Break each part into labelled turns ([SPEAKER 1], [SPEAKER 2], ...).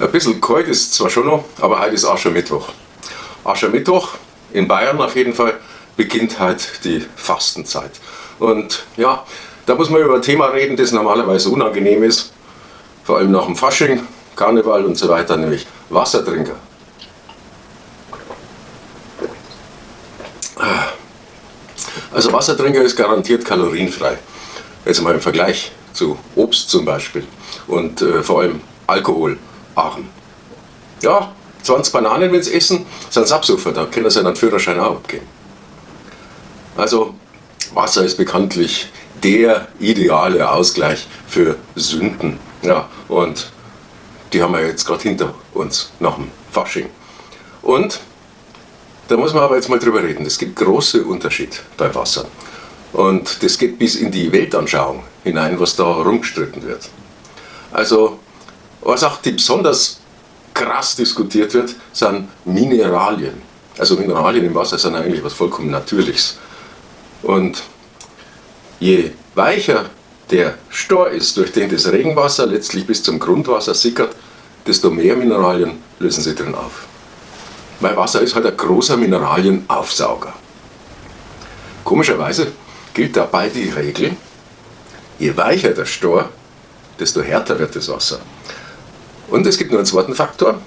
[SPEAKER 1] Ein bisschen kalt ist zwar schon noch, aber heute ist Aschermittwoch. Aschermittwoch, in Bayern auf jeden Fall, beginnt halt die Fastenzeit. Und ja, da muss man über ein Thema reden, das normalerweise unangenehm ist, vor allem nach dem Fasching, Karneval und so weiter, nämlich Wassertrinker. Also Wassertrinker ist garantiert kalorienfrei. Jetzt mal im Vergleich zu Obst zum Beispiel und äh, vor allem alkoholarm. Ja, 20 Bananen, wenn sie essen, sind sie Absuffer, da können sie einen Führerschein auch abgeben. Also Wasser ist bekanntlich der ideale Ausgleich für Sünden. Ja, und die haben wir jetzt gerade hinter uns nach dem Fasching. Und da muss man aber jetzt mal drüber reden. Es gibt große Unterschied beim Wasser. Und das geht bis in die Weltanschauung hinein, was da rumgestritten wird. Also, was auch besonders krass diskutiert wird, sind Mineralien. Also Mineralien im Wasser sind eigentlich was vollkommen Natürliches. Und je weicher der Stor ist, durch den das Regenwasser letztlich bis zum Grundwasser sickert, desto mehr Mineralien lösen sie drin auf. Weil Wasser ist halt ein großer Mineralienaufsauger. Komischerweise gilt dabei die Regel, je weicher der Stor, desto härter wird das Wasser. Und es gibt nur einen zweiten Faktor,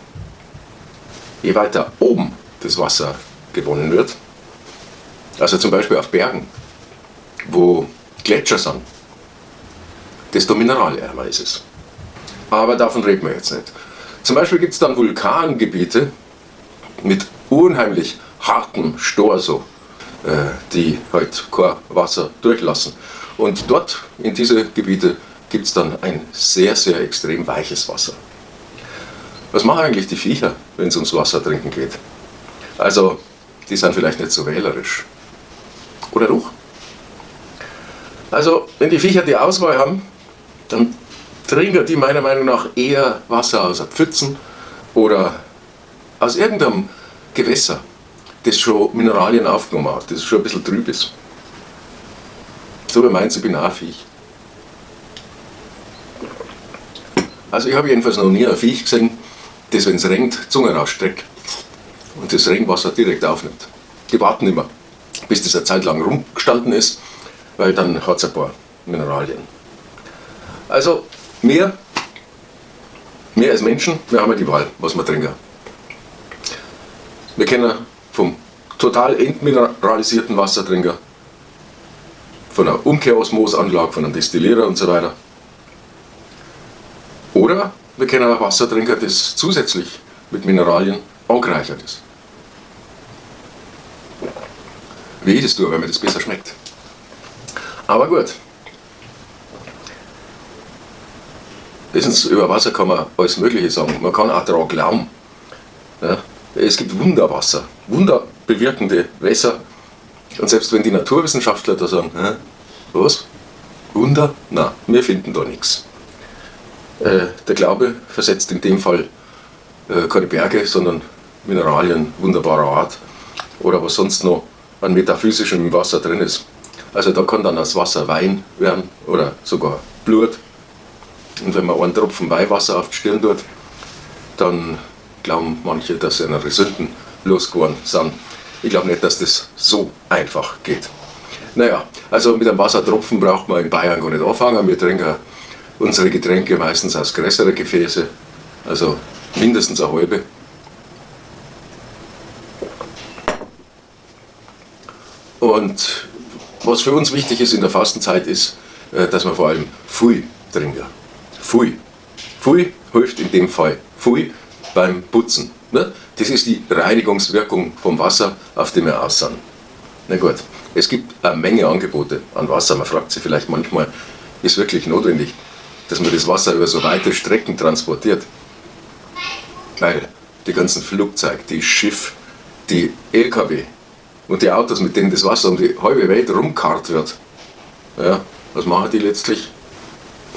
[SPEAKER 1] je weiter oben das Wasser gewonnen wird, also zum Beispiel auf Bergen, wo Gletscher sind, desto mineralärmer ist es. Aber davon reden wir jetzt nicht. Zum Beispiel gibt es dann Vulkangebiete mit unheimlich hartem Stor, so, äh, die halt kein Wasser durchlassen. Und dort, in diese Gebiete, gibt es dann ein sehr, sehr extrem weiches Wasser. Was machen eigentlich die Viecher, wenn es ums Wasser trinken geht? Also, die sind vielleicht nicht so wählerisch. Oder doch? Also, wenn die Viecher die Auswahl haben, dann trinken die meiner Meinung nach eher Wasser aus Pfützen oder aus irgendeinem Gewässer, das schon Mineralien aufgenommen hat, das schon ein bisschen trüb ist. So wie meins, ich bin auch ein Viech. Also ich habe jedenfalls noch nie ein Viech gesehen, das wenn es regnet, Zunge rausstreckt und das Regenwasser direkt aufnimmt. Die warten immer, bis das eine Zeit lang rumgestanden ist, weil dann hat es ein paar Mineralien. Also mehr, mehr als Menschen, wir haben ja die Wahl, was wir trinken. Wir kennen vom total entmineralisierten Wassertrinker, von einer Umkehrosmosanlage, von einem Destillierer und so weiter. Oder wir kennen ein Wassertrinker, das zusätzlich mit Mineralien angereichert ist. Wie ist es tue, wenn mir das besser schmeckt. Aber gut. Wissen Sie, über Wasser kann man alles Mögliche sagen. Man kann auch daran glauben. Ja, es gibt Wunderwasser, wunderbewirkende Wässer. Und selbst wenn die Naturwissenschaftler da sagen, was? Wunder? Na, wir finden da nichts. Äh, der Glaube versetzt in dem Fall äh, keine Berge, sondern Mineralien wunderbarer Art oder was sonst noch an metaphysischem Wasser drin ist. Also da kann dann das Wasser Wein werden oder sogar Blut. Und wenn man einen Tropfen Weihwasser auf die Stirn tut, dann glauben manche, dass ihre Sünden losgeworden sind. Ich glaube nicht, dass das so einfach geht. Naja, also mit einem Wassertropfen braucht man in Bayern gar nicht anfangen. Wir trinken unsere Getränke meistens aus größeren Gefäße, also mindestens eine halbe. Und was für uns wichtig ist in der Fastenzeit ist, äh, dass man vor allem Pfui trinken. Pfui. Pfui hilft in dem Fall. Pfui beim Putzen. Ne? Das ist die Reinigungswirkung vom Wasser, auf dem wir aus sind. Na gut, es gibt eine Menge Angebote an Wasser. Man fragt sich vielleicht manchmal, ist wirklich notwendig, dass man das Wasser über so weite Strecken transportiert. Weil die ganzen Flugzeuge, die Schiff, die LKW und die Autos, mit denen das Wasser um die halbe Welt rumkarrt wird, ja, was machen die letztlich?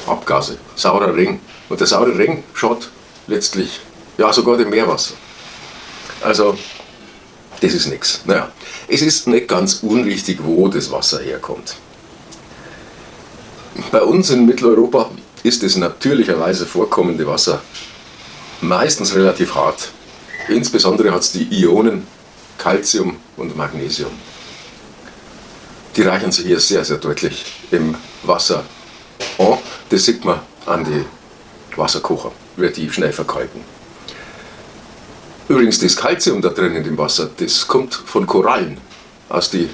[SPEAKER 1] Abgase, saurer Regen. Und der saure Regen schaut letztlich, ja sogar dem Meerwasser. Also, das ist nichts. Naja, es ist nicht ganz unwichtig, wo das Wasser herkommt. Bei uns in Mitteleuropa ist das natürlicherweise vorkommende Wasser meistens relativ hart. Insbesondere hat es die Ionen Calcium und Magnesium. Die reichen sich hier sehr, sehr deutlich im Wasser an. Das sieht man an die Wasserkocher, wird die schnell verkalken. Übrigens, das Calcium da drin in dem Wasser, das kommt von Korallen aus den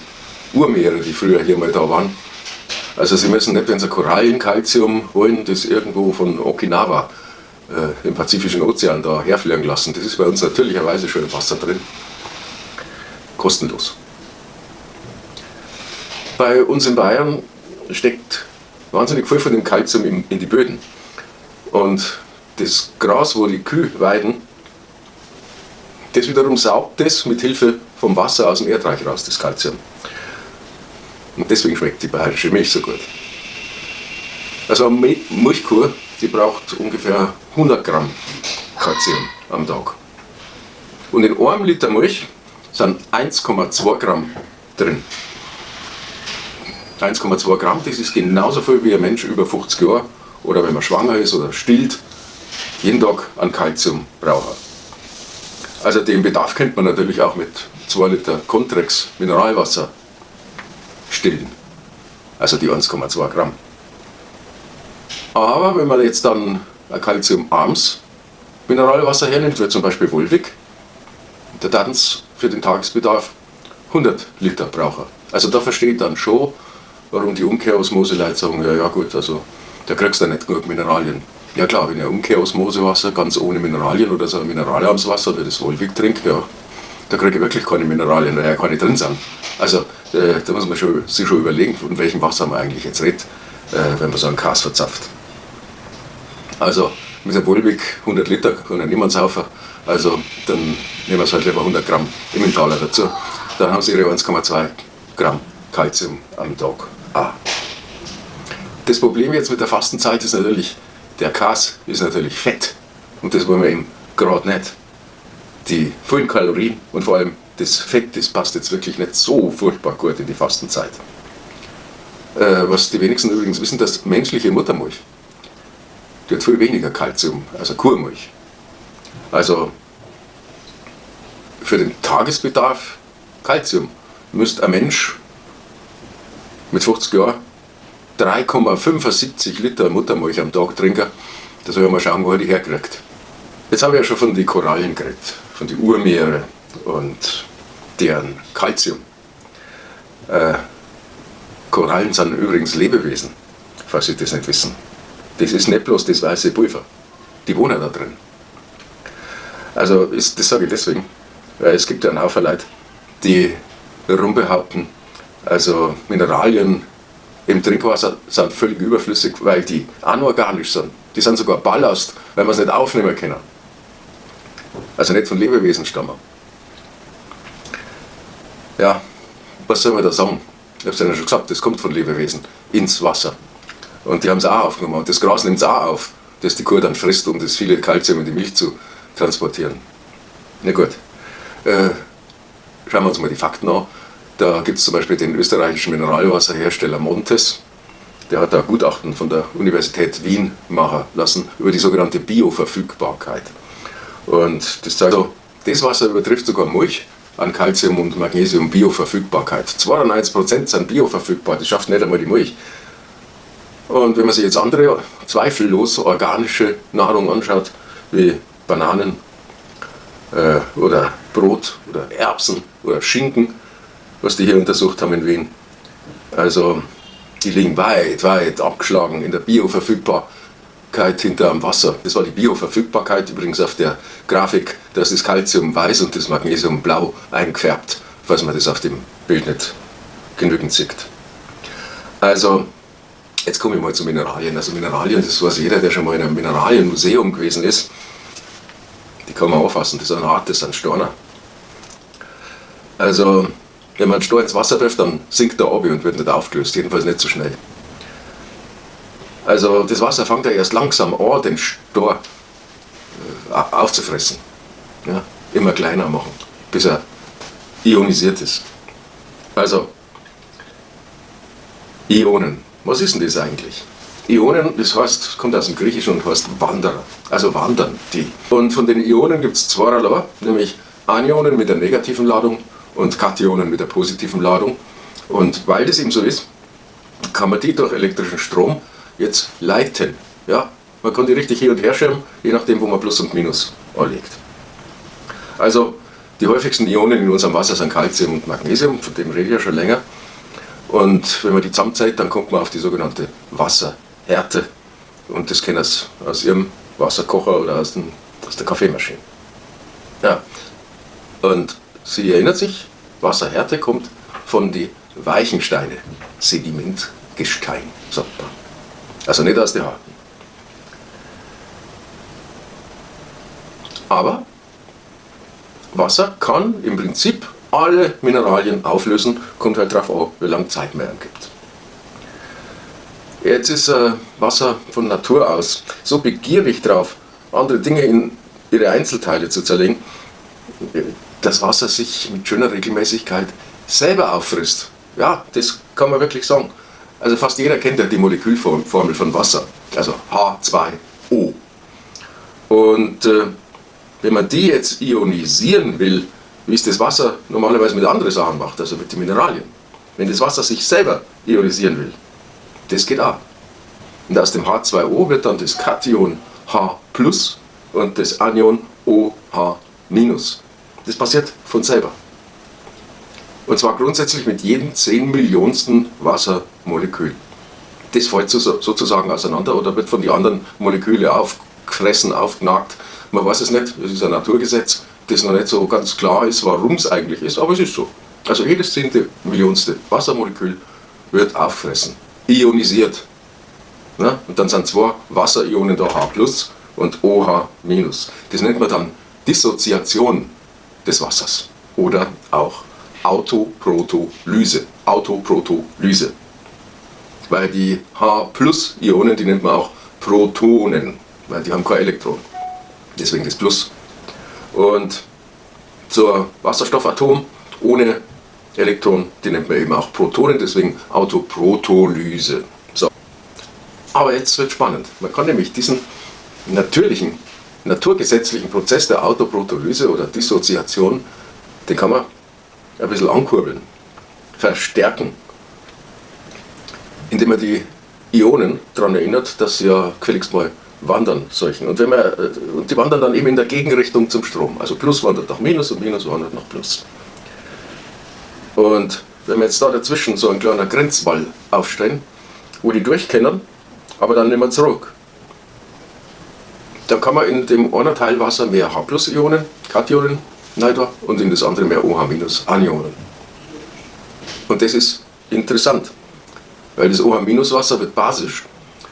[SPEAKER 1] Urmeere, die früher hier mal da waren. Also Sie müssen nicht, wenn Sie Korallenkalzium holen, das irgendwo von Okinawa äh, im Pazifischen Ozean da herfliegen lassen. Das ist bei uns natürlicherweise schon im Wasser drin. Kostenlos. Bei uns in Bayern steckt wahnsinnig viel von dem Kalzium in, in die Böden. Und das Gras, wo die Kühe weiden, das wiederum saugt das mit Hilfe vom Wasser aus dem Erdreich raus, das Kalzium. Und deswegen schmeckt die bayerische Milch so gut. Also eine Milchkuh, die braucht ungefähr 100 Gramm Kalzium am Tag. Und in einem Liter Milch sind 1,2 Gramm drin. 1,2 Gramm, das ist genauso viel wie ein Mensch über 50 Jahre oder wenn man schwanger ist oder stillt, jeden Tag an Kalzium braucht. Also den Bedarf könnte man natürlich auch mit 2 Liter Contrex Mineralwasser stillen. Also die 1,2 Gramm. Aber wenn man jetzt dann ein calciumarmes Mineralwasser hernimmt, wie zum Beispiel Volvic, der dann für den Tagesbedarf 100 Liter brauchen. Also da versteht dann schon, warum die Umkehrosmose-Leute sagen, ja, ja gut, also da kriegst du nicht genug Mineralien. Ja klar, wenn ich Umkehrosmosewasser ganz ohne Mineralien oder so ein mineralarmes Wasser, wie das Volvic trinke, ja, da kriege ich wirklich keine Mineralien, weil ja keine drin sind. Also da muss man schon, sich schon überlegen, von welchem Wasser man eigentlich jetzt redet, äh, wenn man so einen Kas verzapft. Also mit der Volvic 100 Liter kann ja niemand saufen, also dann nehmen wir halt lieber 100 Gramm Emmentaler dazu. Dann haben sie ihre 1,2 Gramm Kalzium am Tag. Ah. Das Problem jetzt mit der Fastenzeit ist natürlich, der Kas ist natürlich fett und das wollen wir eben gerade nicht. Die vielen Kalorien und vor allem das Fett, das passt jetzt wirklich nicht so furchtbar gut in die Fastenzeit. Äh, was die wenigsten übrigens wissen, dass menschliche Muttermilch, die hat viel weniger Kalzium als eine Kuhmilch. Also für den Tagesbedarf Kalzium müsste ein Mensch mit 50 Jahren 3,75 Liter Muttermilch am Tag trinken. Da soll ich mal schauen, wo er die herkriegt. Jetzt habe ich ja schon von den Korallen geredet, von den Urmeere und deren Kalzium. Äh, Korallen sind übrigens Lebewesen, falls Sie das nicht wissen. Das ist nicht bloß das weiße Pulver. Die wohnen da drin. Also ist, das sage ich deswegen, weil es gibt ja einen Haufen Leute, die rumbehaupten, also Mineralien im Trinkwasser sind völlig überflüssig, weil die anorganisch sind. Die sind sogar Ballast, weil man es nicht aufnehmen können. Also nicht von Lebewesen stammen. Ja, was soll man da sagen? Ich habe es ja schon gesagt, das kommt von Lebewesen ins Wasser. Und die haben es auch aufgenommen. Und das Gras nimmt es auch auf, das die Kuh dann frisst, um das viele Kalzium in die Milch zu transportieren. Na gut, äh, schauen wir uns mal die Fakten an. Da gibt es zum Beispiel den österreichischen Mineralwasserhersteller Montes. Der hat ein Gutachten von der Universität Wien machen lassen über die sogenannte Bioverfügbarkeit. Und das zeigt so, das Wasser übertrifft sogar Milch an Calcium und Magnesium Bioverfügbarkeit. 92% sind bioverfügbar, das schafft nicht einmal die Milch. Und wenn man sich jetzt andere zweifellos organische Nahrung anschaut, wie Bananen äh, oder Brot oder Erbsen oder Schinken, was die hier untersucht haben in Wien. Also die liegen weit, weit abgeschlagen in der Bioverfügbarkeit hinter am Wasser. Das war die Bioverfügbarkeit übrigens auf der Grafik, da ist das Calcium weiß und das Magnesium blau eingefärbt, falls man das auf dem Bild nicht genügend sieht. Also, jetzt komme ich mal zu Mineralien. Also Mineralien, das weiß jeder, der schon mal in einem Mineralienmuseum gewesen ist. Die kann man auffassen, das ist eine Art, das sind Storner. Also wenn man einen Stor ins Wasser trifft, dann sinkt er ab und wird nicht aufgelöst, jedenfalls nicht so schnell. Also das Wasser fängt ja erst langsam an, den Stor äh, aufzufressen. Ja, immer kleiner machen, bis er ionisiert ist. Also, Ionen, was ist denn das eigentlich? Ionen, das heißt, kommt aus dem Griechischen und heißt Wanderer, also wandern die. Und von den Ionen gibt es zweierlei, nämlich Anionen mit der negativen Ladung und Kationen mit der positiven Ladung. Und weil das eben so ist, kann man die durch elektrischen Strom jetzt leiten. Ja, man kann die richtig hin und her schieben, je nachdem, wo man Plus und Minus anlegt. Also die häufigsten Ionen in unserem Wasser sind Calcium und Magnesium, von dem rede ich ja schon länger. Und wenn man die zusammenzählt, dann kommt man auf die sogenannte Wasserhärte. Und das kennen Sie aus Ihrem Wasserkocher oder aus, den, aus der Kaffeemaschine. Ja. Und Sie erinnert sich, Wasserhärte kommt von den weichen Steinen, Sedimentgestein, sagt man. Also nicht aus den harten. Aber Wasser kann im Prinzip alle Mineralien auflösen, kommt halt darauf an, wie lange Zeit man gibt. Jetzt ist äh, Wasser von Natur aus so begierig drauf, andere Dinge in ihre Einzelteile zu zerlegen, dass Wasser sich mit schöner Regelmäßigkeit selber auffrisst. Ja, das kann man wirklich sagen. Also fast jeder kennt ja die Molekülformel von Wasser, also H2O. Und äh, wenn man die jetzt ionisieren will, wie es das Wasser normalerweise mit anderen Sachen macht, also mit den Mineralien, wenn das Wasser sich selber ionisieren will, das geht auch. Und aus dem H2O wird dann das Kation H und das Anion OH Das passiert von selber. Und zwar grundsätzlich mit jedem 10 Millionsten Wassermolekül. Das fällt sozusagen auseinander oder wird von den anderen Molekülen aufgefressen, aufgenagt man weiß es nicht, es ist ein Naturgesetz, das noch nicht so ganz klar ist, warum es eigentlich ist, aber es ist so. Also jedes zehnte Millionste Wassermolekül wird auffressen, ionisiert. Ne? Und dann sind zwei Wasserionen da H und OH Das nennt man dann Dissoziation des Wassers oder auch Autoprotolyse. Autoprotolyse. Weil die H-Ionen, die nennt man auch Protonen, weil die haben kein Elektron deswegen das Plus. Und zur Wasserstoffatom ohne Elektron, die nennt man eben auch Protonen, deswegen Autoprotolyse. So. Aber jetzt wird spannend. Man kann nämlich diesen natürlichen, naturgesetzlichen Prozess der Autoprotolyse oder Dissoziation, den kann man ein bisschen ankurbeln, verstärken, indem man die Ionen daran erinnert, dass sie ja gefälligst mal wandern solchen. Und, wenn man, äh, und die wandern dann eben in der Gegenrichtung zum Strom. Also Plus wandert nach Minus und Minus wandert nach Plus. Und wenn wir jetzt da dazwischen so einen kleinen Grenzwall aufstellen, wo die durchkennen, aber dann nicht mehr zurück, dann kann man in dem einen Teil Wasser mehr H-Ionen, Kationen rein und in das andere mehr OH-Anionen. Und das ist interessant, weil das OH-Wasser wird basisch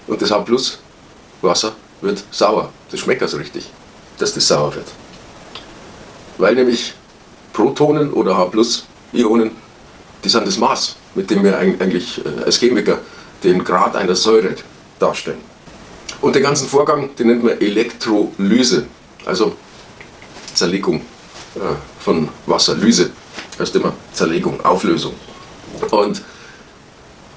[SPEAKER 1] und das H Wasser wird sauer. Das schmeckt also richtig, dass das sauer wird. Weil nämlich Protonen oder H-Ionen, die sind das Maß, mit dem wir eigentlich äh, als Chemiker den Grad einer Säure darstellen. Und den ganzen Vorgang, den nennt man Elektrolyse, also Zerlegung von Wasser. Lyse heißt immer Zerlegung, Auflösung. Und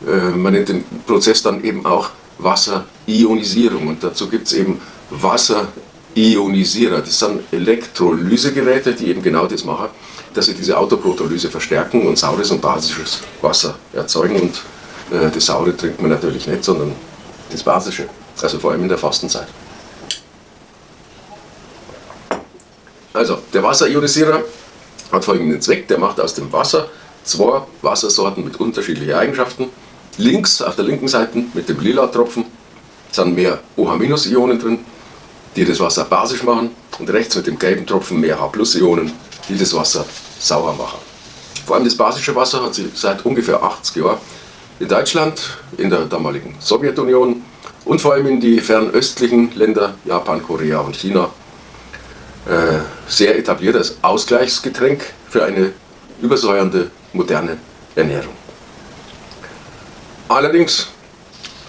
[SPEAKER 1] äh, man nennt den Prozess dann eben auch Wasserionisierung. Und dazu gibt es eben Wasserionisierer. Das sind Elektrolysegeräte, die eben genau das machen, dass sie diese Autoprotolyse verstärken und saures und basisches Wasser erzeugen. Und äh, das saure trinkt man natürlich nicht, sondern das basische. Also vor allem in der Fastenzeit. Also, der Wasserionisierer hat folgenden Zweck. Der macht aus dem Wasser zwei Wassersorten mit unterschiedlichen Eigenschaften Links, auf der linken Seite mit dem lila Tropfen, sind mehr OH-Ionen drin, die das Wasser basisch machen und rechts mit dem gelben Tropfen mehr H-Ionen, die das Wasser sauer machen. Vor allem das basische Wasser hat sich seit ungefähr 80 Jahren in Deutschland, in der damaligen Sowjetunion und vor allem in die fernöstlichen Länder, Japan, Korea und China, sehr etabliert als Ausgleichsgetränk für eine übersäuernde moderne Ernährung. Allerdings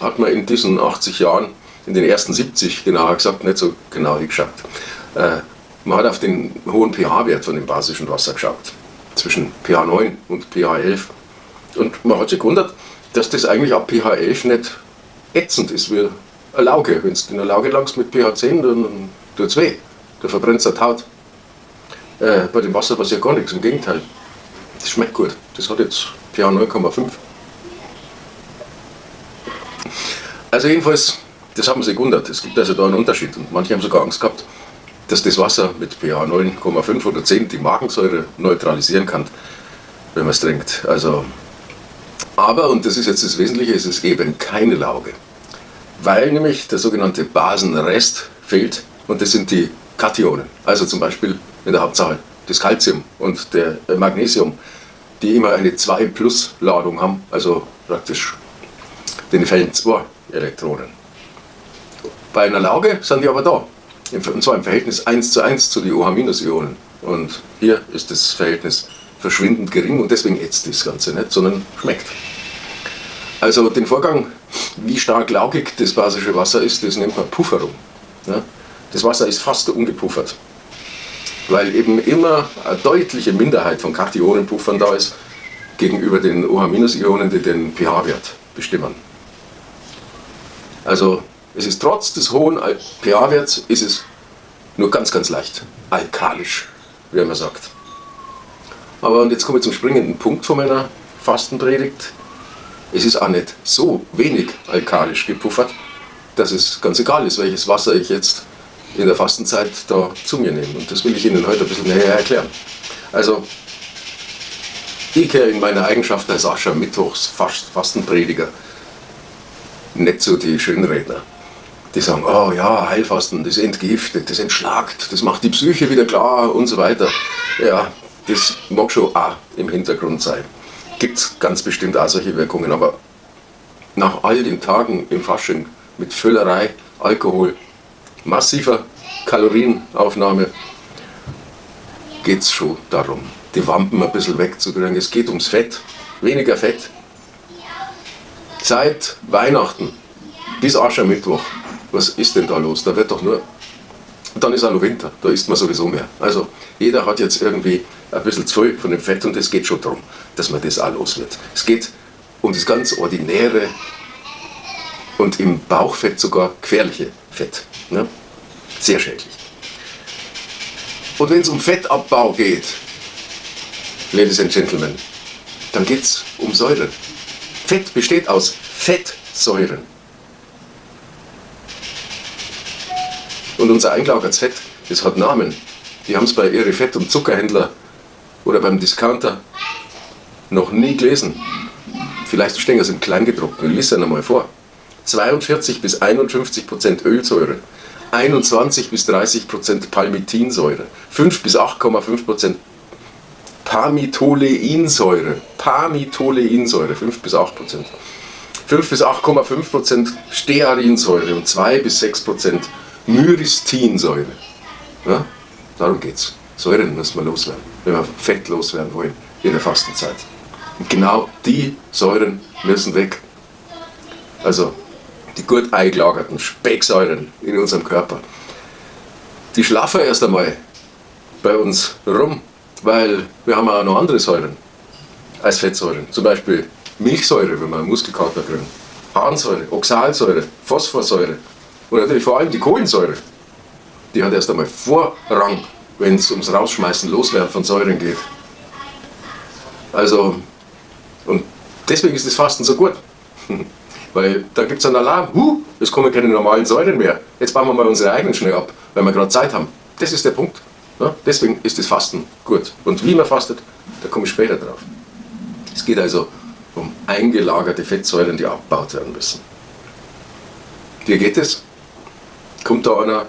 [SPEAKER 1] hat man in diesen 80 Jahren, in den ersten 70 genauer gesagt, nicht so genau geschaut. Äh, man hat auf den hohen pH-Wert von dem basischen Wasser geschaut, zwischen pH 9 und pH 11. Und man hat sich gewundert, dass das eigentlich ab pH 11 nicht ätzend ist wie eine Lauge. Wenn du in eine Lauge langst mit pH 10, dann tut es weh. Da verbrennt es die Haut. Äh, bei dem Wasser passiert gar nichts, im Gegenteil. Das schmeckt gut. Das hat jetzt pH 9,5. Also jedenfalls, das hat man sich gewundert. Es gibt also da einen Unterschied. Und manche haben sogar Angst gehabt, dass das Wasser mit pH 9,5 oder 10 die Magensäure neutralisieren kann, wenn man es trinkt. Also, aber, und das ist jetzt das Wesentliche, es ist eben keine Lauge. Weil nämlich der sogenannte Basenrest fehlt und das sind die Kationen. Also zum Beispiel in der Hauptsache das Calcium und der Magnesium, die immer eine 2-Plus-Ladung haben, also praktisch den fällen zwei Elektronen. Bei einer Lauge sind die aber da, und zwar im Verhältnis 1 zu 1 zu den OH-Ionen. Und hier ist das Verhältnis verschwindend gering und deswegen ätzt das Ganze nicht, sondern schmeckt. Also den Vorgang, wie stark laugig das basische Wasser ist, das nennt man Pufferung. Das Wasser ist fast ungepuffert, weil eben immer eine deutliche Minderheit von Kationenpuffern da ist gegenüber den OH-Ionen, die den pH-Wert bestimmen. Also es ist trotz des hohen pH-Werts ist es nur ganz, ganz leicht alkalisch, wie man sagt. Aber und jetzt komme ich zum springenden Punkt von meiner Fastenpredigt. Es ist auch nicht so wenig alkalisch gepuffert, dass es ganz egal ist, welches Wasser ich jetzt in der Fastenzeit da zu mir nehme. Und das will ich Ihnen heute ein bisschen näher erklären. Also, ich kehre in meiner Eigenschaft als Ascher-Mittwochs-Fastenprediger nicht so die Schönredner. Die sagen, oh ja, Heilfasten, das entgiftet, das entschlagt, das macht die Psyche wieder klar und so weiter. Ja, das mag schon auch im Hintergrund sein. Gibt es ganz bestimmt auch solche Wirkungen, aber nach all den Tagen im Fasching mit Füllerei, Alkohol, massiver Kalorienaufnahme geht es schon darum, die Wampen ein bisschen wegzukriegen. Es geht ums Fett, weniger Fett, Seit Weihnachten bis Aschermittwoch, was ist denn da los? Da wird doch nur, dann ist auch noch Winter, da isst man sowieso mehr. Also jeder hat jetzt irgendwie ein bisschen zu viel von dem Fett und es geht schon darum, dass man das auch los wird. Es geht um das ganz ordinäre und im Bauchfett sogar gefährliche Fett. Ne? Sehr schädlich. Und wenn es um Fettabbau geht, Ladies and Gentlemen, dann geht es um Säure. Fett besteht aus Fettsäuren. Und unser eingelagertes Fett, das hat Namen. Die haben es bei ihren Fett- und Zuckerhändler oder beim Discounter noch nie gelesen. Vielleicht stehen sie im Kleingedruckten. Ich lese einmal vor. 42 bis 51 Prozent Ölsäure, 21 bis 30 Prozent Palmitinsäure, 5 bis 8,5 Prozent Parmitoleinsäure. Parmitoleinsäure, 5 bis 8 Prozent. 5 bis 8,5 Prozent Stearinsäure und 2 bis 6 Prozent Myristinsäure. Ja? Darum geht es. Säuren müssen wir loswerden, wenn wir Fett loswerden wollen in der Fastenzeit. Und genau die Säuren müssen weg. Also die gut eingelagerten Specksäuren in unserem Körper. Die schlafen erst einmal bei uns rum weil wir haben auch noch andere Säuren als Fettsäuren. Zum Beispiel Milchsäure, wenn wir einen Muskelkater kriegen. Harnsäure, Oxalsäure, Phosphorsäure und natürlich vor allem die Kohlensäure. Die hat erst einmal Vorrang, wenn es ums Rausschmeißen, Loswerden von Säuren geht. Also, und deswegen ist das Fasten so gut. Weil da gibt es einen Alarm, huh, es kommen keine normalen Säuren mehr. Jetzt bauen wir mal unsere eigenen schnell ab, weil wir gerade Zeit haben. Das ist der Punkt. Ja, deswegen ist das Fasten gut. Und wie man fastet, da komme ich später drauf. Es geht also um eingelagerte Fettsäuren, die abgebaut werden müssen. Wie geht es? Kommt da einer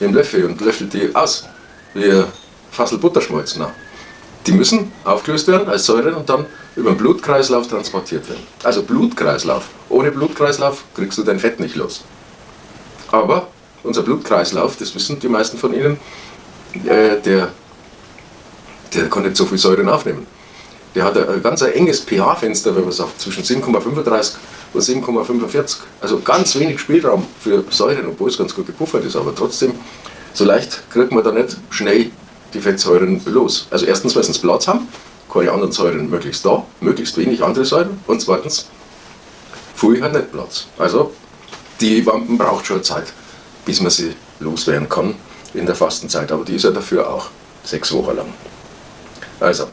[SPEAKER 1] dem Löffel und löffelt die aus, wie Fassel Butterschmalz. Nein. Die müssen aufgelöst werden als Säuren und dann über den Blutkreislauf transportiert werden. Also Blutkreislauf. Ohne Blutkreislauf kriegst du dein Fett nicht los. Aber unser Blutkreislauf, das wissen die meisten von Ihnen, äh, der, der kann nicht so viel Säuren aufnehmen. Der hat ein ganz ein enges pH-Fenster, wenn man sagt, zwischen 7,35 und 7,45. Also ganz wenig Spielraum für Säuren, obwohl es ganz gut gepuffert ist. Aber trotzdem, so leicht kriegt man da nicht schnell die Fettsäuren los. Also erstens, weil sie Platz haben, keine anderen Säuren möglichst da, möglichst wenig andere Säuren. Und zweitens, Pfui hat nicht Platz. Also die Wampen braucht schon Zeit, bis man sie loswerden kann in der Fastenzeit. Aber die ist ja dafür auch sechs Wochen lang. Also,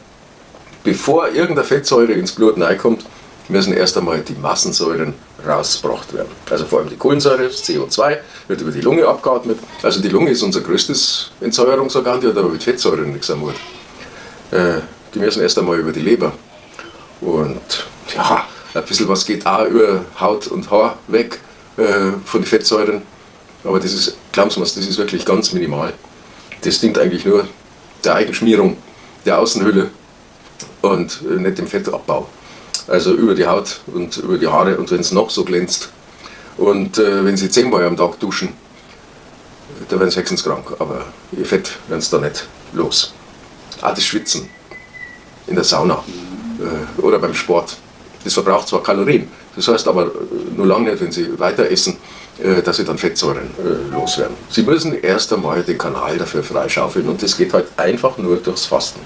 [SPEAKER 1] bevor irgendeine Fettsäure ins Blut reinkommt, müssen erst einmal die Massensäuren rausgebracht werden. Also vor allem die Kohlensäure, das CO2, wird über die Lunge abgeatmet. Also die Lunge ist unser größtes Entsäuerungsorgan, die hat aber mit Fettsäuren nichts am Hut. Äh, die müssen erst einmal über die Leber. Und ja, ein bisschen was geht auch über Haut und Haar weg äh, von den Fettsäuren. Aber das ist, glauben Sie mir, das ist wirklich ganz minimal. Das dient eigentlich nur der Eigenschmierung der Außenhülle und äh, nicht dem Fettabbau. Also über die Haut und über die Haare und wenn es noch so glänzt. Und äh, wenn Sie zehnmal am Tag duschen, da werden Sie hexenskrank, aber Ihr Fett werden Sie da nicht los. Auch das Schwitzen in der Sauna äh, oder beim Sport. Das verbraucht zwar Kalorien, das heißt aber äh, nur lange nicht, wenn Sie weiter essen, äh, dass Sie dann Fettsäuren äh, loswerden. Sie müssen erst einmal den Kanal dafür freischaufeln und das geht halt einfach nur durchs Fasten.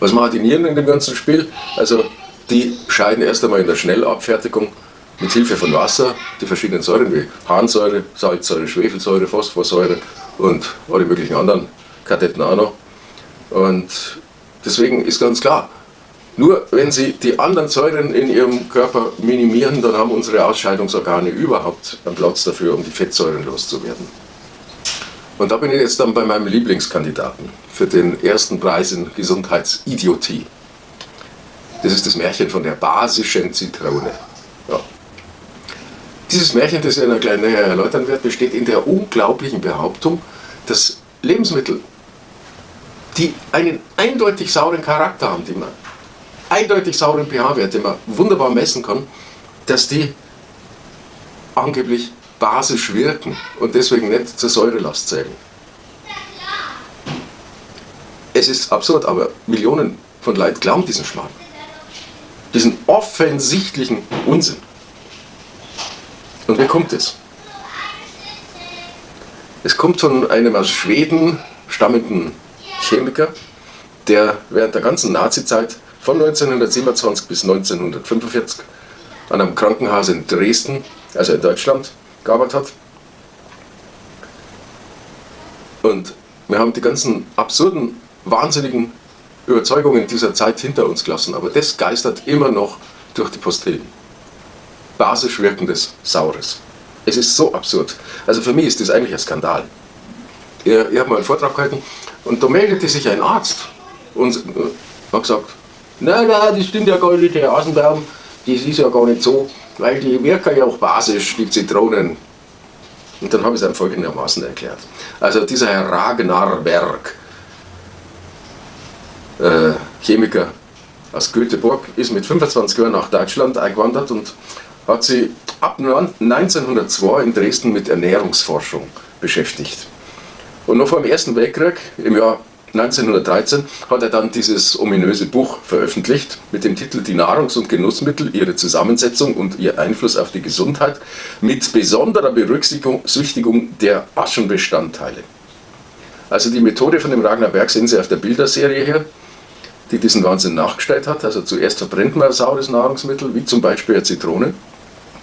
[SPEAKER 1] Was machen die Nieren in dem ganzen Spiel? Also die scheiden erst einmal in der Schnellabfertigung mit Hilfe von Wasser die verschiedenen Säuren wie Harnsäure, Salzsäure, Schwefelsäure, Phosphorsäure und alle möglichen anderen Kadetten auch noch. Und deswegen ist ganz klar, nur wenn Sie die anderen Säuren in Ihrem Körper minimieren, dann haben unsere Ausscheidungsorgane überhaupt einen Platz dafür, um die Fettsäuren loszuwerden. Und da bin ich jetzt dann bei meinem Lieblingskandidaten für den ersten Preis in Gesundheitsidiotie. Das ist das Märchen von der basischen Zitrone. Ja. Dieses Märchen, das ich Ihnen gleich erläutern werde, besteht in der unglaublichen Behauptung, dass Lebensmittel, die einen eindeutig sauren Charakter haben, die man eindeutig sauren pH-Wert, den man wunderbar messen kann, dass die angeblich basisch wirken und deswegen nicht zur Säurelast zählen. Es ist absurd, aber Millionen von Leuten glauben diesen Schmarrn. Diesen offensichtlichen Unsinn. Und wer kommt es? Es kommt von einem aus Schweden stammenden Chemiker, der während der ganzen Nazizeit von 1927 bis 1945 an einem Krankenhaus in Dresden, also in Deutschland, gearbeitet hat. Und wir haben die ganzen absurden, wahnsinnigen Überzeugungen dieser Zeit hinter uns gelassen, aber das geistert immer noch durch die Postillen. Basisch wirkendes Saures. Es ist so absurd. Also für mich ist das eigentlich ein Skandal. Ich, ich habe mal einen Vortrag gehalten und da meldete sich ein Arzt und äh, hat gesagt, nein, nein, das stimmt ja gar nicht, Herr Asenbaum, das ist ja gar nicht so weil die wirken ja auch basisch, die Zitronen. Und dann habe ich es einem folgendermaßen erklärt. Also dieser Herr Ragnar äh, Chemiker aus Göteborg, ist mit 25 Jahren nach Deutschland eingewandert und hat sich ab 1902 in Dresden mit Ernährungsforschung beschäftigt. Und noch vor dem Ersten Weltkrieg, im Jahr 1913 hat er dann dieses ominöse Buch veröffentlicht mit dem Titel Die Nahrungs- und Genussmittel, ihre Zusammensetzung und ihr Einfluss auf die Gesundheit mit besonderer Berücksichtigung der Aschenbestandteile. Also die Methode von dem Ragnar Berg sehen Sie auf der Bilderserie hier, die diesen Wahnsinn nachgestellt hat. Also zuerst verbrennt man saures Nahrungsmittel, wie zum Beispiel eine Zitrone.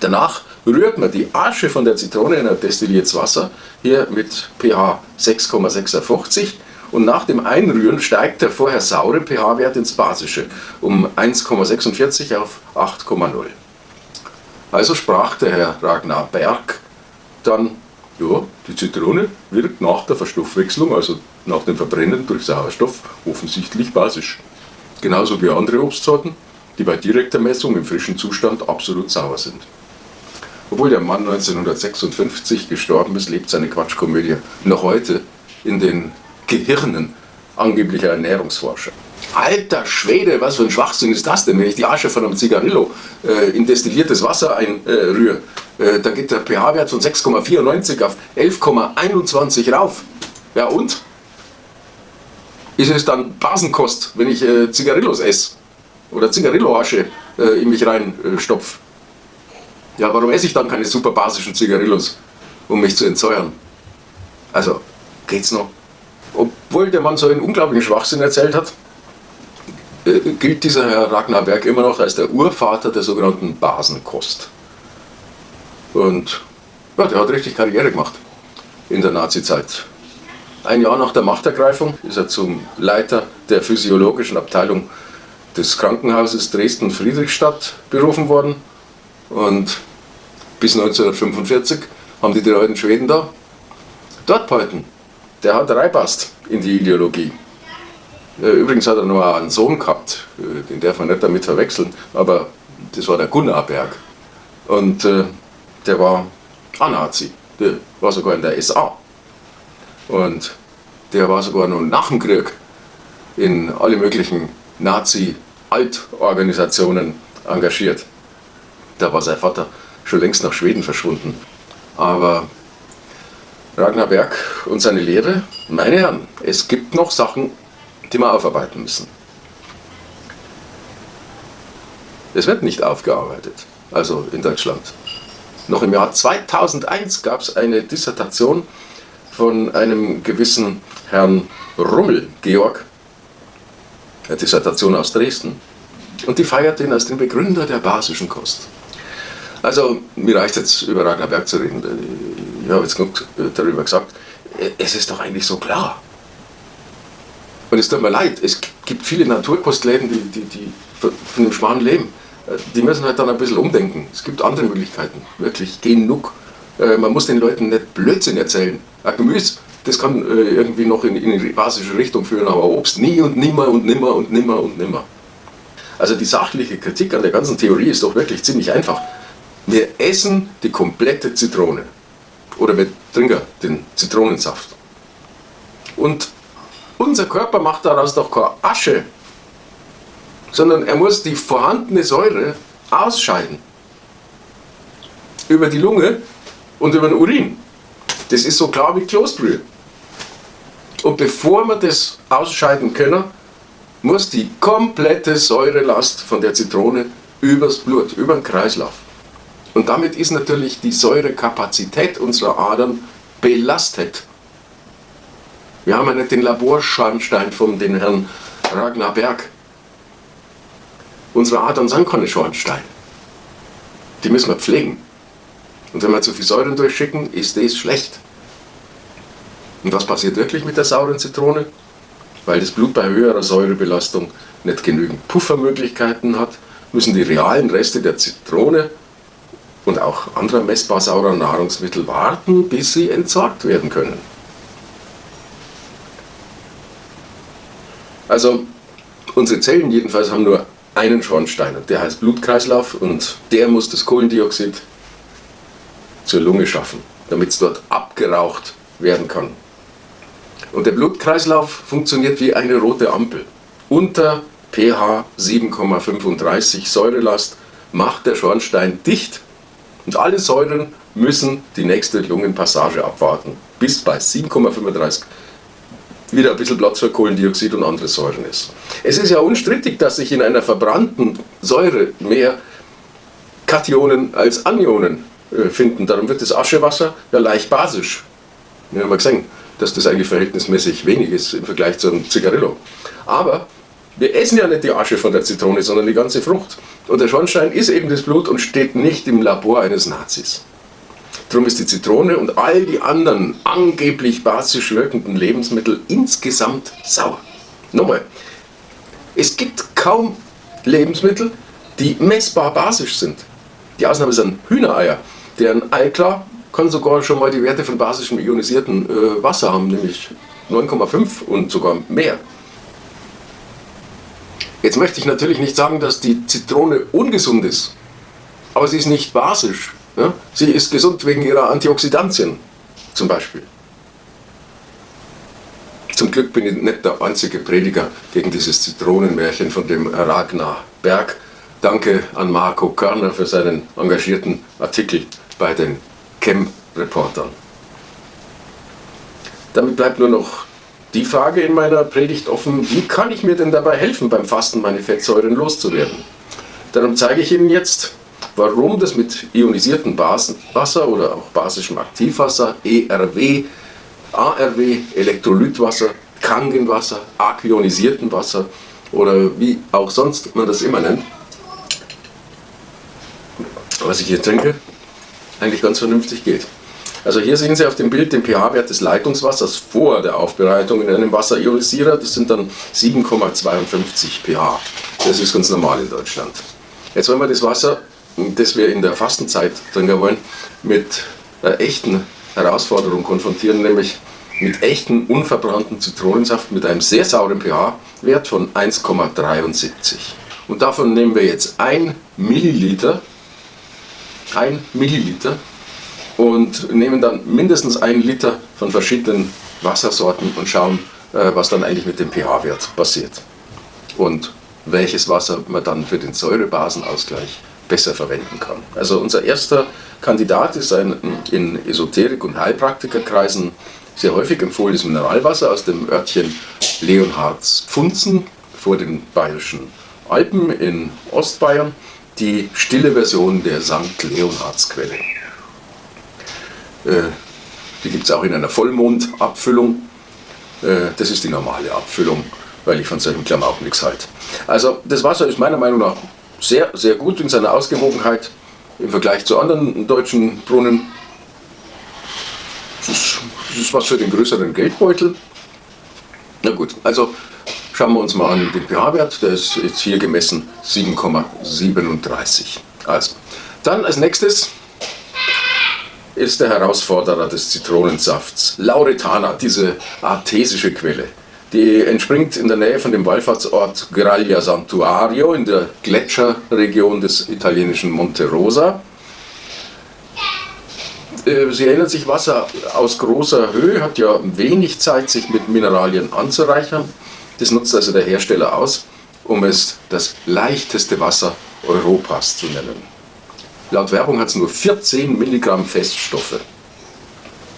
[SPEAKER 1] Danach rührt man die Asche von der Zitrone in ein destilliertes Wasser, hier mit pH 6,56 und nach dem Einrühren steigt der vorher saure pH-Wert ins Basische um 1,46 auf 8,0. Also sprach der Herr Ragnar Berg dann, ja, die Zitrone wirkt nach der Verstoffwechslung, also nach dem Verbrennen durch Sauerstoff, offensichtlich basisch. Genauso wie andere Obstsorten, die bei direkter Messung im frischen Zustand absolut sauer sind. Obwohl der Mann 1956 gestorben ist, lebt seine Quatschkomödie noch heute in den Gehirnen angeblicher Ernährungsforscher. Alter Schwede, was für ein Schwachsinn ist das denn, wenn ich die Asche von einem Zigarillo äh, in destilliertes Wasser einrühre, äh, dann geht der pH-Wert von 6,94 auf 11,21 rauf. Ja und? Ist es dann Basenkost, wenn ich äh, Zigarillos esse? Oder Zigarillo-Asche äh, in mich reinstopfe? Ja, warum esse ich dann keine super basischen Zigarillos, um mich zu entsäuern? Also, geht's noch? obwohl der Mann so einen unglaublichen Schwachsinn erzählt hat, äh, gilt dieser Herr Ragnar Berg immer noch als der Urvater der sogenannten Basenkost. Und ja, der hat richtig Karriere gemacht in der Nazizeit. Ein Jahr nach der Machtergreifung ist er zum Leiter der physiologischen Abteilung des Krankenhauses Dresden-Friedrichstadt berufen worden. Und bis 1945 haben die drei alten Schweden da dort behalten. Der hat reinpasst in die Ideologie. Äh, übrigens hat er noch einen Sohn gehabt, äh, den darf man nicht damit verwechseln, aber das war der Gunnar Berg. Und äh, der war A-Nazi, der war sogar in der SA. Und der war sogar noch nach dem Krieg in alle möglichen Nazi-Altorganisationen engagiert. Da war sein Vater schon längst nach Schweden verschwunden. Aber Ragnar Berg und seine Lehre, meine Herren, es gibt noch Sachen, die wir aufarbeiten müssen. Es wird nicht aufgearbeitet, also in Deutschland. Noch im Jahr 2001 gab es eine Dissertation von einem gewissen Herrn Rummel, Georg, eine Dissertation aus Dresden. Und die feiert ihn als den Begründer der basischen Kost. Also, mir reicht jetzt über Ragnar Berg zu reden. Ich habe jetzt genug darüber gesagt. Es ist doch eigentlich so klar. Und es tut mir leid, es gibt viele Naturkostläden, die, die, die von einem schmalen leben. Die müssen halt dann ein bisschen umdenken. Es gibt andere Möglichkeiten, wirklich genug. Äh, man muss den Leuten nicht Blödsinn erzählen. Ein Gemüse, das kann äh, irgendwie noch in, in die basische Richtung führen, aber Obst nie und nimmer und nimmer und nimmer und nimmer. Also die sachliche Kritik an der ganzen Theorie ist doch wirklich ziemlich einfach. Wir essen die komplette Zitrone. Oder wir trinken den Zitronensaft. Und unser Körper macht daraus doch keine Asche, sondern er muss die vorhandene Säure ausscheiden. Über die Lunge und über den Urin. Das ist so klar wie Kloßbrühe. Und bevor wir das ausscheiden können, muss die komplette Säurelast von der Zitrone übers Blut, über den Kreislauf. Und damit ist natürlich die Säurekapazität unserer Adern belastet. Wir haben ja nicht den Laborschornstein von den Herrn Ragnar Berg. Unsere Adern sind keine Schornsteine. Die müssen wir pflegen. Und wenn wir zu viel Säuren durchschicken, ist das schlecht. Und was passiert wirklich mit der sauren Zitrone? Weil das Blut bei höherer Säurebelastung nicht genügend Puffermöglichkeiten hat, müssen die realen Reste der Zitrone und auch anderer messbar saurer Nahrungsmittel warten, bis sie entsorgt werden können. Also unsere Zellen jedenfalls haben nur einen Schornstein und der heißt Blutkreislauf und der muss das Kohlendioxid zur Lunge schaffen, damit es dort abgeraucht werden kann. Und der Blutkreislauf funktioniert wie eine rote Ampel. Unter pH 7,35 Säurelast macht der Schornstein dicht und alle Säuren müssen die nächste Lungenpassage abwarten, bis bei 7,35 wieder ein bisschen Platz für Kohlendioxid und andere Säuren ist. Es ist ja unstrittig, dass sich in einer verbrannten Säure mehr Kationen als Anionen äh, finden. Darum wird das Aschewasser ja leicht basisch. Wir haben ja gesehen, dass das eigentlich verhältnismäßig wenig ist im Vergleich zu einem Zigarillo. Aber wir essen ja nicht die Asche von der Zitrone, sondern die ganze Frucht. Und der Schornstein ist eben das Blut und steht nicht im Labor eines Nazis. Darum ist die Zitrone und all die anderen angeblich basisch wirkenden Lebensmittel insgesamt sauer. Nochmal, es gibt kaum Lebensmittel, die messbar basisch sind. Die Ausnahme sind Hühnereier, deren Eiklar kann sogar schon mal die Werte von basischem ionisierten äh, Wasser haben, nämlich 9,5 und sogar mehr. Jetzt möchte ich natürlich nicht sagen, dass die Zitrone ungesund ist, aber sie ist nicht basisch. Ja? Sie ist gesund wegen ihrer Antioxidantien zum Beispiel. Zum Glück bin ich nicht der einzige Prediger gegen dieses Zitronenmärchen von dem Ragnar Berg. Danke an Marco Körner für seinen engagierten Artikel bei den Chem-Reportern. Damit bleibt nur noch die Frage in meiner Predigt offen, wie kann ich mir denn dabei helfen, beim Fasten meine Fettsäuren loszuwerden? Darum zeige ich Ihnen jetzt, warum das mit ionisiertem Wasser oder auch basischem Aktivwasser, ERW, ARW, Elektrolytwasser, Kangenwasser, aquionisiertem Wasser oder wie auch sonst man das immer nennt, was ich hier trinke, eigentlich ganz vernünftig geht. Also hier sehen Sie auf dem Bild den pH-Wert des Leitungswassers vor der Aufbereitung in einem Wasserionisierer. Das sind dann 7,52 pH. Das ist ganz normal in Deutschland. Jetzt wollen wir das Wasser, das wir in der Fastenzeit trinken wollen, mit einer echten Herausforderung konfrontieren, nämlich mit echten unverbrannten Zitronensaft mit einem sehr sauren pH-Wert von 1,73. Und davon nehmen wir jetzt 1 Milliliter, 1 Milliliter und nehmen dann mindestens 1 Liter von verschiedenen Wassersorten und schauen, äh, was dann eigentlich mit dem pH-Wert passiert. Und welches Wasser man dann für den Säurebasenausgleich besser verwenden kann. Also unser erster Kandidat ist ein in Esoterik- und Heilpraktikerkreisen sehr häufig empfohlenes Mineralwasser aus dem Örtchen Leonhardspfunzen vor den Bayerischen Alpen in Ostbayern, die stille Version der St. Leonhardsquelle. Äh, die gibt es auch in einer Vollmondabfüllung. Äh, das ist die normale Abfüllung, weil ich von solchen Klamauken nichts halte. Also das Wasser ist meiner Meinung nach sehr, sehr gut in seiner Ausgewogenheit im Vergleich zu anderen deutschen Brunnen. Das ist was für den größeren Geldbeutel. Na gut, also schauen wir uns mal an den pH-Wert. Der ist jetzt hier gemessen 7,37. Also, dann als nächstes ist der Herausforderer des Zitronensafts, Lauretana, diese artesische Quelle. Die entspringt in der Nähe von dem Wallfahrtsort Graglia Santuario in der Gletscherregion des italienischen Monte Rosa. Äh, sie erinnert sich, Wasser aus großer Höhe hat ja wenig Zeit, sich mit Mineralien anzureichern. Das nutzt also der Hersteller aus, um es das leichteste Wasser Europas zu nennen. Laut Werbung hat es nur 14 Milligramm Feststoffe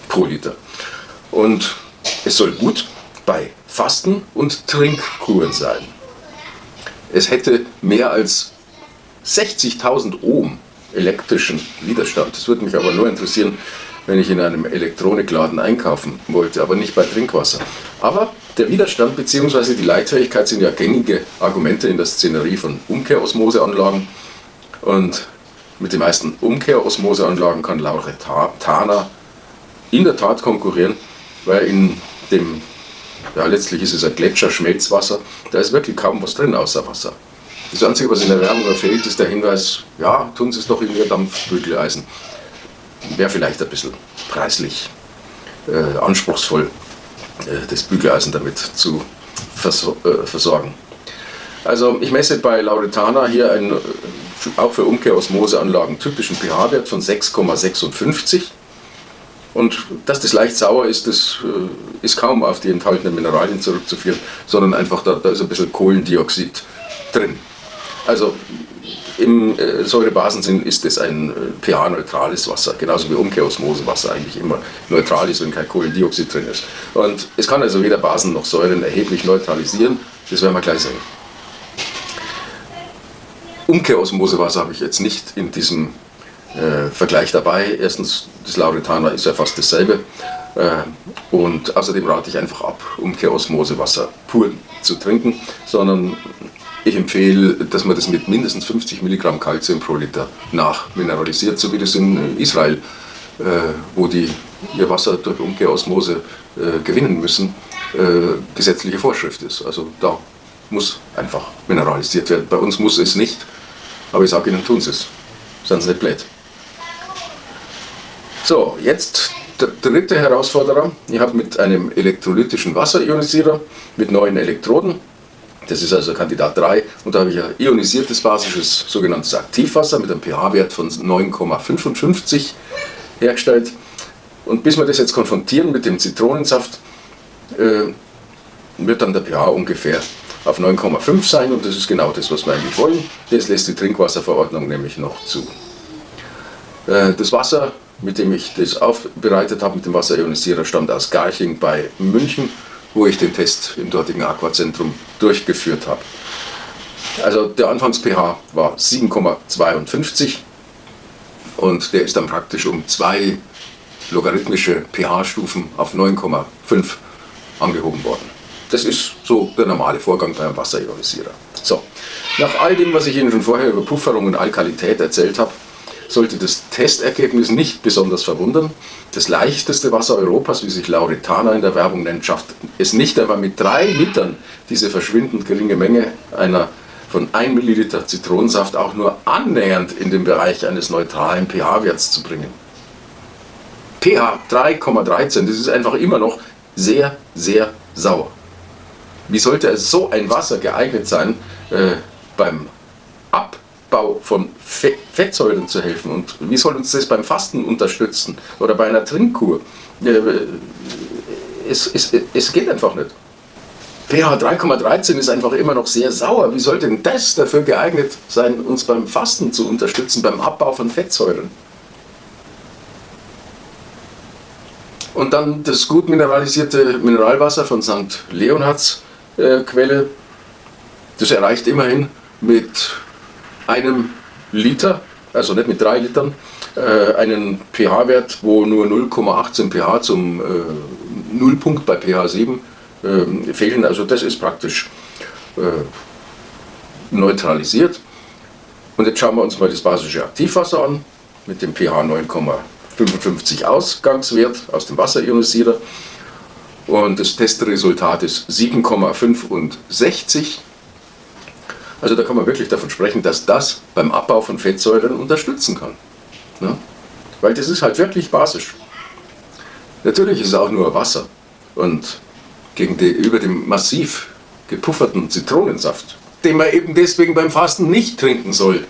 [SPEAKER 1] pro Liter. Und es soll gut bei Fasten- und Trinkkuren sein. Es hätte mehr als 60.000 Ohm elektrischen Widerstand. Das würde mich aber nur interessieren, wenn ich in einem Elektronikladen einkaufen wollte, aber nicht bei Trinkwasser. Aber der Widerstand bzw. die Leitfähigkeit sind ja gängige Argumente in der Szenerie von Umkehrosmoseanlagen. Und mit den meisten Umkehrosmoseanlagen kann Lauretana in der Tat konkurrieren, weil in dem ja, letztlich ist es ein Gletscherschmelzwasser. Da ist wirklich kaum was drin außer Wasser. Das Einzige, was in der Werbung fehlt, ist der Hinweis, ja, tun Sie es doch in Ihr Dampfbügeleisen. Wäre vielleicht ein bisschen preislich äh, anspruchsvoll, äh, das Bügeleisen damit zu verso äh, versorgen. Also ich messe bei Lauretana hier einen, äh, auch für Umkehrosmoseanlagen typischen pH-Wert von 6,56 und dass das leicht sauer ist, das äh, ist kaum auf die enthaltenen Mineralien zurückzuführen, sondern einfach da, da ist ein bisschen Kohlendioxid drin. Also im äh, Säurebasensinn ist es ein äh, pH-neutrales Wasser, genauso wie Umkehrosmosewasser eigentlich immer neutral ist, wenn kein Kohlendioxid drin ist. Und es kann also weder Basen noch Säuren erheblich neutralisieren, das werden wir gleich sehen. Umkehrosmosewasser habe ich jetzt nicht in diesem äh, Vergleich dabei. Erstens, das Lauretana ist ja fast dasselbe. Äh, und außerdem rate ich einfach ab, Umkehrosmosewasser pur zu trinken, sondern ich empfehle, dass man das mit mindestens 50 Milligramm Kalzium pro Liter nachmineralisiert, so wie das in Israel, äh, wo die ihr Wasser durch Umkehrosmose äh, gewinnen müssen, äh, gesetzliche Vorschrift ist. Also da muss einfach mineralisiert werden. Bei uns muss es nicht, aber ich sage Ihnen, tun Sie es. Seien Sie nicht blöd. So, jetzt der dritte Herausforderer. Ich habe mit einem elektrolytischen Wasserionisierer mit neuen Elektroden. Das ist also Kandidat 3 und da habe ich ein ionisiertes basisches sogenanntes Aktivwasser mit einem pH-Wert von 9,55 hergestellt. Und bis wir das jetzt konfrontieren mit dem Zitronensaft, äh, wird dann der pH ungefähr auf 9,5 sein und das ist genau das, was wir eigentlich wollen. Das lässt die Trinkwasserverordnung nämlich noch zu. Äh, das Wasser mit dem ich das aufbereitet habe, mit dem Wasserionisierer, stammt aus Garching bei München, wo ich den Test im dortigen Aquazentrum durchgeführt habe. Also der Anfangs-pH war 7,52 und der ist dann praktisch um zwei logarithmische pH-Stufen auf 9,5 angehoben worden. Das ist so der normale Vorgang beim Wasserionisierer. So, nach all dem, was ich Ihnen schon vorher über Pufferung und Alkalität erzählt habe, sollte das Testergebnis nicht besonders verwundern. Das leichteste Wasser Europas, wie sich Lauretana in der Werbung nennt, schafft es nicht einmal mit drei Litern diese verschwindend geringe Menge einer von 1 Milliliter Zitronensaft auch nur annähernd in den Bereich eines neutralen pH-Werts zu bringen. pH 3,13, das ist einfach immer noch sehr, sehr sauer. Wie sollte so ein Wasser geeignet sein, äh, beim Abbau von Fettsäuren zu helfen? Und wie soll uns das beim Fasten unterstützen oder bei einer Trinkkur? Äh, es, es, es geht einfach nicht pH 3,13 ist einfach immer noch sehr sauer. Wie soll denn das dafür geeignet sein, uns beim Fasten zu unterstützen, beim Abbau von Fettsäuren? Und dann das gut mineralisierte Mineralwasser von St. Leonhards Quelle. Das erreicht immerhin mit einem Liter, also nicht mit drei Litern, äh, einen pH-Wert, wo nur 0,18 pH zum äh, Nullpunkt bei pH 7 äh, fehlen. Also das ist praktisch äh, neutralisiert. Und jetzt schauen wir uns mal das basische Aktivwasser an mit dem pH 9,55 Ausgangswert aus dem Wasserionisierer. Und das Testresultat ist 7,65. Also da kann man wirklich davon sprechen, dass das beim Abbau von Fettsäuren unterstützen kann. Ne? Weil das ist halt wirklich basisch. Natürlich ist es auch nur Wasser. Und gegenüber dem massiv gepufferten Zitronensaft, den man eben deswegen beim Fasten nicht trinken soll,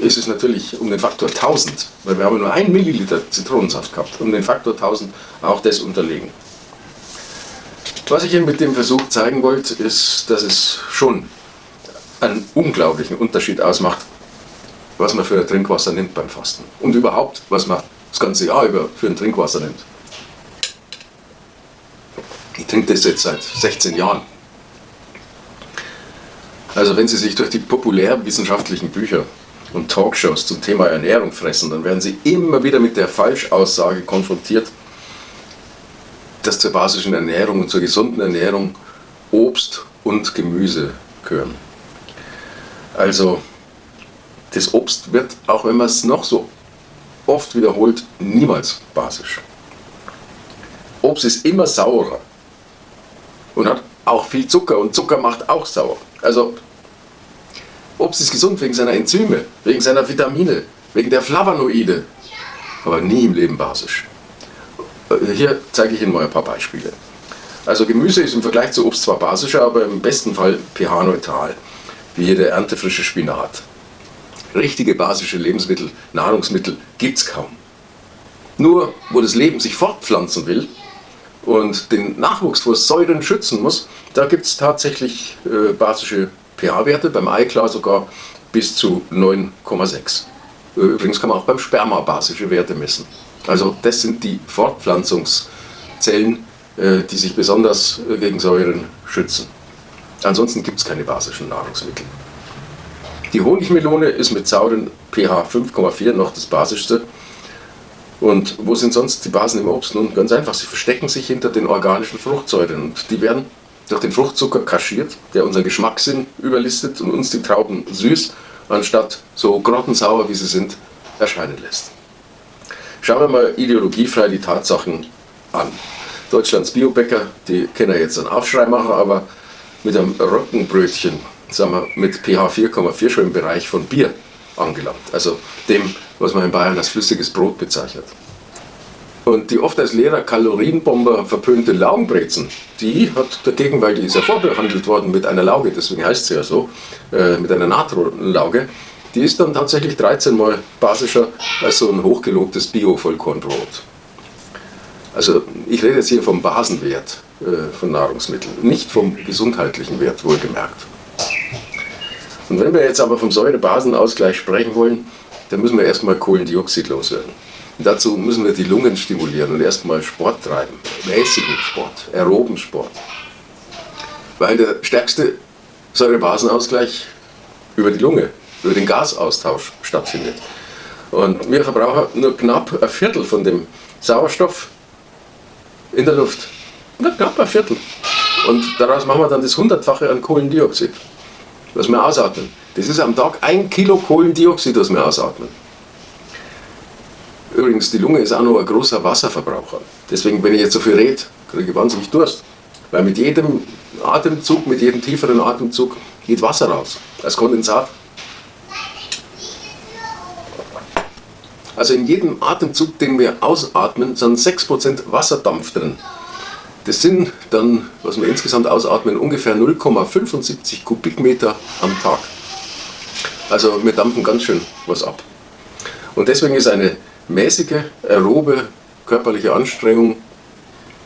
[SPEAKER 1] ist es natürlich um den Faktor 1000, weil wir haben nur ein Milliliter Zitronensaft gehabt, um den Faktor 1000 auch das unterlegen. Was ich Ihnen mit dem Versuch zeigen wollte, ist, dass es schon einen unglaublichen Unterschied ausmacht, was man für ein Trinkwasser nimmt beim Fasten und überhaupt, was man das ganze Jahr über für ein Trinkwasser nimmt. Ich trinke das jetzt seit 16 Jahren. Also wenn Sie sich durch die populärwissenschaftlichen Bücher und Talkshows zum Thema Ernährung fressen, dann werden Sie immer wieder mit der Falschaussage konfrontiert, dass zur basischen Ernährung und zur gesunden Ernährung Obst und Gemüse gehören. Also das Obst wird, auch wenn man es noch so oft wiederholt, niemals basisch. Obst ist immer saurer und hat auch viel Zucker und Zucker macht auch sauer. Also Obst ist gesund wegen seiner Enzyme, wegen seiner Vitamine, wegen der Flavonoide, aber nie im Leben basisch. Äh, hier zeige ich Ihnen mal ein paar Beispiele. Also Gemüse ist im Vergleich zu Obst zwar basischer, aber im besten Fall pH-neutral, wie hier der erntefrische Spinat. Richtige basische Lebensmittel, Nahrungsmittel gibt es kaum. Nur wo das Leben sich fortpflanzen will, und den Nachwuchs vor Säuren schützen muss, da gibt es tatsächlich äh, basische pH-Werte, beim Ei klar sogar bis zu 9,6. Übrigens kann man auch beim Sperma basische Werte messen. Also das sind die Fortpflanzungszellen, äh, die sich besonders äh, gegen Säuren schützen. Ansonsten gibt es keine basischen Nahrungsmittel. Die Honigmelone ist mit sauren pH 5,4 noch das basischste. Und wo sind sonst die Basen im Obst? Nun, ganz einfach, sie verstecken sich hinter den organischen Fruchtsäuren und die werden durch den Fruchtzucker kaschiert, der unseren Geschmackssinn überlistet und uns die Trauben süß, anstatt so grottensauer wie sie sind, erscheinen lässt. Schauen wir mal ideologiefrei die Tatsachen an. Deutschlands Biobäcker, die können ja jetzt einen Aufschrei machen, aber mit einem Roggenbrötchen, sagen wir, mit pH 4,4 schon im Bereich von Bier angelangt. Also dem, was man in Bayern als flüssiges Brot bezeichnet. Und die oft als leerer Kalorienbomber verpönte Laugenbrezen, die hat dagegen, weil die ist ja vorbehandelt worden mit einer Lauge, deswegen heißt sie ja so, äh, mit einer Natronlauge, die ist dann tatsächlich 13 mal basischer als so ein hochgelobtes Bio-Vollkornbrot. Also ich rede jetzt hier vom Basenwert äh, von Nahrungsmitteln, nicht vom gesundheitlichen Wert wohlgemerkt. Und wenn wir jetzt aber vom Säurebasenausgleich sprechen wollen, dann müssen wir erstmal Kohlendioxid loswerden. Und dazu müssen wir die Lungen stimulieren und erstmal Sport treiben, mäßigen Sport, aeroben Sport. Weil der stärkste Säurebasenausgleich über die Lunge, über den Gasaustausch stattfindet. Und wir verbrauchen nur knapp ein Viertel von dem Sauerstoff in der Luft. Na, knapp ein Viertel. Und daraus machen wir dann das Hundertfache an Kohlendioxid, was wir ausatmen. Das ist am Tag ein Kilo Kohlendioxid, das wir ausatmen. Übrigens, die Lunge ist auch noch ein großer Wasserverbraucher. Deswegen, wenn ich jetzt so viel rede, kriege ich wahnsinnig Durst. Weil mit jedem Atemzug, mit jedem tieferen Atemzug geht Wasser raus, als Kondensat. Also in jedem Atemzug, den wir ausatmen, sind 6% Wasserdampf drin. Das sind dann, was wir insgesamt ausatmen, ungefähr 0,75 Kubikmeter am Tag. Also wir dampfen ganz schön was ab. Und deswegen ist eine mäßige, aerobe körperliche Anstrengung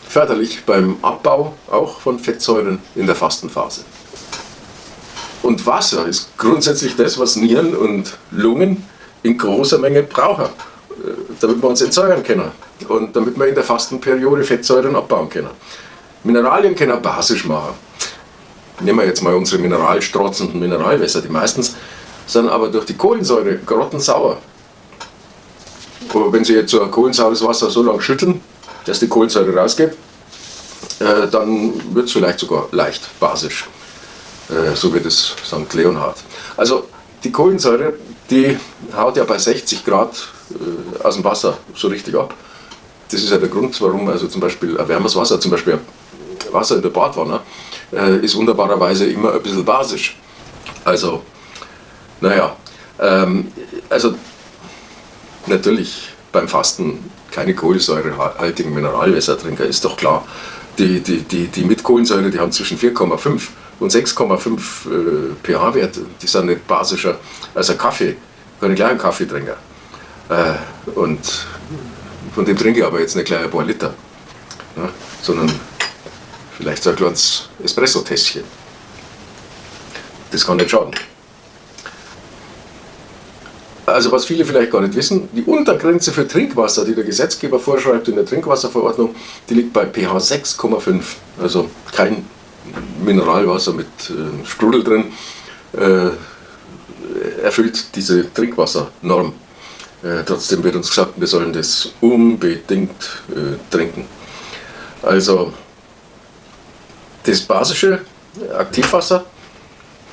[SPEAKER 1] förderlich beim Abbau auch von Fettsäuren in der Fastenphase. Und Wasser ist grundsätzlich das, was Nieren und Lungen in großer Menge brauchen, damit wir uns entsäuern können und damit wir in der Fastenperiode Fettsäuren abbauen können. Mineralien können basisch machen. Nehmen wir jetzt mal unsere mineralstrotzenden Mineralwässer, die meistens sind aber durch die Kohlensäure grottensauer. Aber wenn Sie jetzt so ein kohlensaures Wasser so lange schütteln, dass die Kohlensäure rausgeht, äh, dann wird es vielleicht sogar leicht basisch, äh, so wie das St. Leonhard. Also die Kohlensäure die haut ja bei 60 Grad äh, aus dem Wasser so richtig ab. Das ist ja der Grund, warum also zum Beispiel ein wärmes Wasser, zum Beispiel Wasser in der Badwanne, äh, ist wunderbarerweise immer ein bisschen basisch. Also, naja, ähm, also natürlich beim Fasten keine kohlensäurehaltigen Mineralwässer trinken, ist doch klar. Die, die, die, die mit Kohlensäure, die haben zwischen 4,5 und 6,5 äh, pH-Wert, die sind nicht basischer als ein Kaffee. Kann ich gleich einen Kaffee trinken. Äh, und von dem trinke ich aber jetzt nicht gleich ein paar Liter, ne, sondern vielleicht so ein kleines Espresso-Tässchen. Das kann nicht schaden. Also was viele vielleicht gar nicht wissen, die Untergrenze für Trinkwasser, die der Gesetzgeber vorschreibt in der Trinkwasserverordnung, die liegt bei pH 6,5. Also kein Mineralwasser mit äh, Sprudel drin, äh, erfüllt diese Trinkwassernorm. Äh, trotzdem wird uns gesagt, wir sollen das unbedingt äh, trinken. Also das basische Aktivwasser,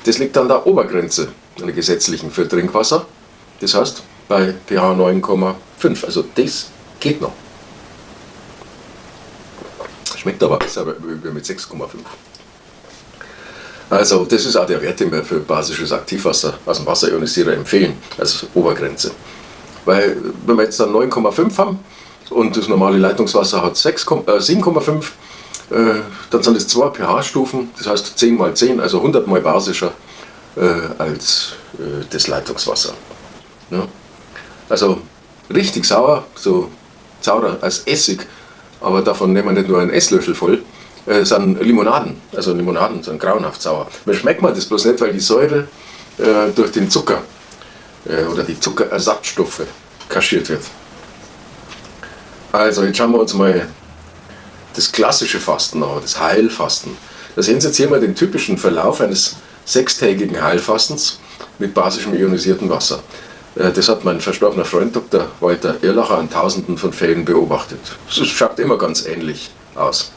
[SPEAKER 1] das liegt an der Obergrenze einer gesetzlichen für Trinkwasser. Das heißt bei pH 9,5. Also das geht noch. Schmeckt aber besser mit 6,5. Also das ist auch der Wert, den wir für basisches Aktivwasser aus dem Wasserionisierer empfehlen, als Obergrenze. Weil wenn wir jetzt dann 9,5 haben und das normale Leitungswasser hat 7,5, äh, äh, dann sind es zwei pH-Stufen, das heißt 10 mal 10, also 100 mal basischer äh, als das Leitungswasser. Also richtig sauer, so saurer als Essig, aber davon nehmen wir nicht nur einen Esslöffel voll, äh, sind Limonaden. Also Limonaden sind grauenhaft sauer. Man schmeckt man das bloß nicht, weil die Säure äh, durch den Zucker oder die Zuckerersatzstoffe kaschiert wird. Also jetzt schauen wir uns mal das klassische Fasten an, das Heilfasten. Da sehen Sie jetzt hier mal den typischen Verlauf eines sechstägigen Heilfastens mit basischem ionisierten Wasser. Äh, das hat mein verstorbener Freund Dr. Walter Irlacher an tausenden von Fällen beobachtet. Es schaut immer ganz ähnlich aus.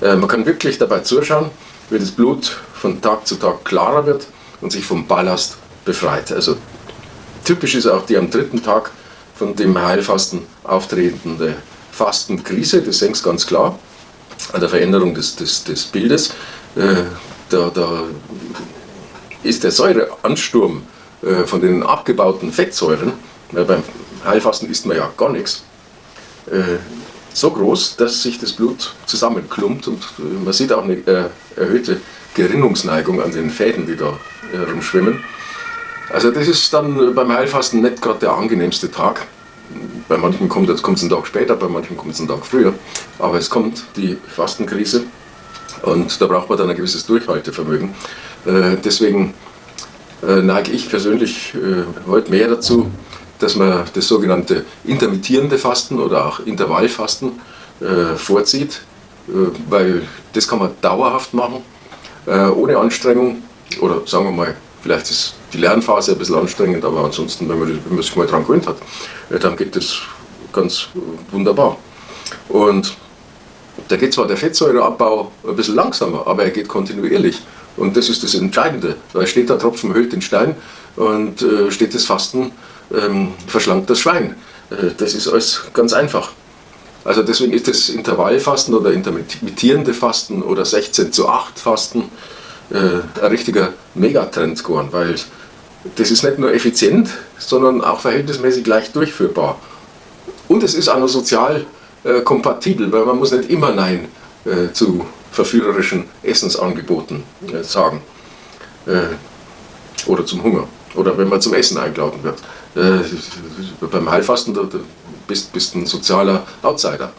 [SPEAKER 1] Äh, man kann wirklich dabei zuschauen, wie das Blut von Tag zu Tag klarer wird und sich vom Ballast befreit. Also typisch ist auch die am dritten Tag von dem Heilfasten auftretende Fastenkrise, das Sie ganz klar, an der Veränderung des, des, des Bildes. Äh, da, da ist der Säureansturm äh, von den abgebauten Fettsäuren, weil beim Heilfasten isst man ja gar nichts, so groß, dass sich das Blut zusammenklumpt und äh, man sieht auch eine äh, erhöhte Gerinnungsneigung an den Fäden, die da herumschwimmen. Also das ist dann beim Heilfasten nicht gerade der angenehmste Tag. Bei manchen kommt es einen Tag später, bei manchen kommt es einen Tag früher. Aber es kommt die Fastenkrise und da braucht man dann ein gewisses Durchhaltevermögen. Äh, deswegen neige ich persönlich heute mehr dazu, dass man das sogenannte intermittierende Fasten oder auch Intervallfasten äh, vorzieht, äh, weil das kann man dauerhaft machen, äh, ohne Anstrengung oder sagen wir mal, vielleicht ist die Lernphase ein bisschen anstrengend, aber ansonsten, wenn man, wenn man sich mal daran gewöhnt hat, dann geht das ganz wunderbar. Und Da geht zwar der Fettsäureabbau ein bisschen langsamer, aber er geht kontinuierlich. Und das ist das Entscheidende. Da steht der Tropfen hüllt den Stein und äh, steht das Fasten ähm, verschlankt das Schwein. Äh, das ist alles ganz einfach. Also deswegen ist das Intervallfasten oder intermittierende Fasten oder 16 zu 8 Fasten äh, ein richtiger Megatrend geworden, weil das ist nicht nur effizient, sondern auch verhältnismäßig leicht durchführbar. Und es ist auch noch sozial äh, kompatibel, weil man muss nicht immer Nein äh, zu verführerischen Essensangeboten äh, sagen. Äh, oder zum Hunger. Oder wenn man zum Essen eingeladen wird. Äh, beim Heilfasten bist du ein sozialer Outsider.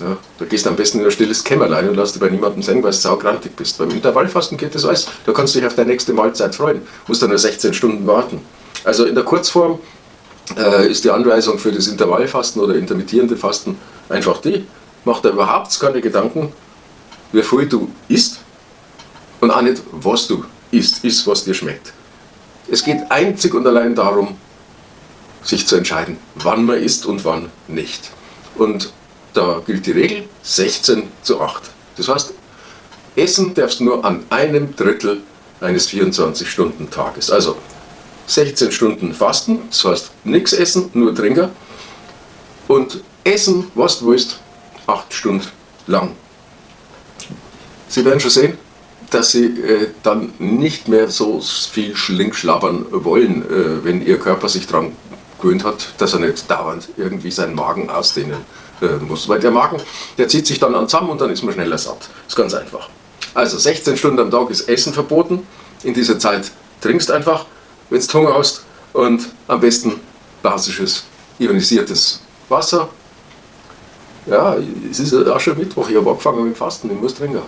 [SPEAKER 1] Ja, da gehst du am besten in ein stilles Kämmerlein und lässt dich bei niemandem sehen, weil du saugrantig bist. Beim Intervallfasten geht das alles. Da kannst du dich auf deine nächste Mahlzeit freuen. Musst dann nur 16 Stunden warten. Also in der Kurzform äh, ist die Anweisung für das Intervallfasten oder intermittierende Fasten einfach die, mach dir überhaupt keine Gedanken, wie viel du isst und auch nicht, was du isst, isst, was dir schmeckt. Es geht einzig und allein darum, sich zu entscheiden, wann man isst und wann nicht. Und da gilt die Regel 16 zu 8. Das heißt, essen darfst du nur an einem Drittel eines 24-Stunden-Tages. Also 16 Stunden Fasten, das heißt nichts essen, nur trinken. Und essen, was du willst, 8 Stunden lang. Sie werden schon sehen, dass Sie äh, dann nicht mehr so viel schlingschlabbern wollen, äh, wenn Ihr Körper sich daran gewöhnt hat, dass er nicht dauernd irgendwie seinen Magen ausdehnen äh, muss. Weil der Magen, der zieht sich dann an zusammen und dann ist man schneller satt. Ist ganz einfach. Also 16 Stunden am Tag ist Essen verboten. In dieser Zeit trinkst einfach, wenn du Hunger hast und am besten basisches, ionisiertes Wasser. Ja, es ist auch schon Mittwoch, ich habe angefangen mit dem Fasten, ich muss trinken.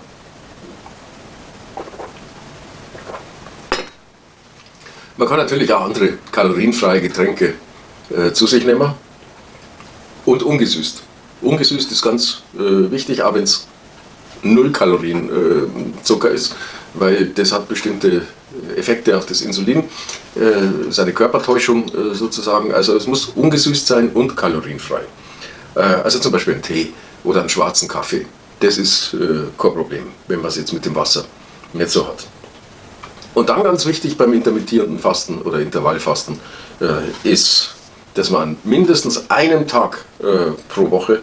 [SPEAKER 1] Man kann natürlich auch andere kalorienfreie Getränke äh, zu sich nehmen und ungesüßt. Ungesüßt ist ganz äh, wichtig, auch wenn es null Kalorien äh, Zucker ist, weil das hat bestimmte Effekte auf das Insulin, äh, seine Körpertäuschung äh, sozusagen. Also es muss ungesüßt sein und kalorienfrei. Äh, also zum Beispiel ein Tee oder einen schwarzen Kaffee. Das ist äh, kein Problem, wenn man es jetzt mit dem Wasser nicht so hat. Und dann ganz wichtig beim intermittierenden Fasten oder Intervallfasten äh, ist dass man an mindestens einem Tag äh, pro Woche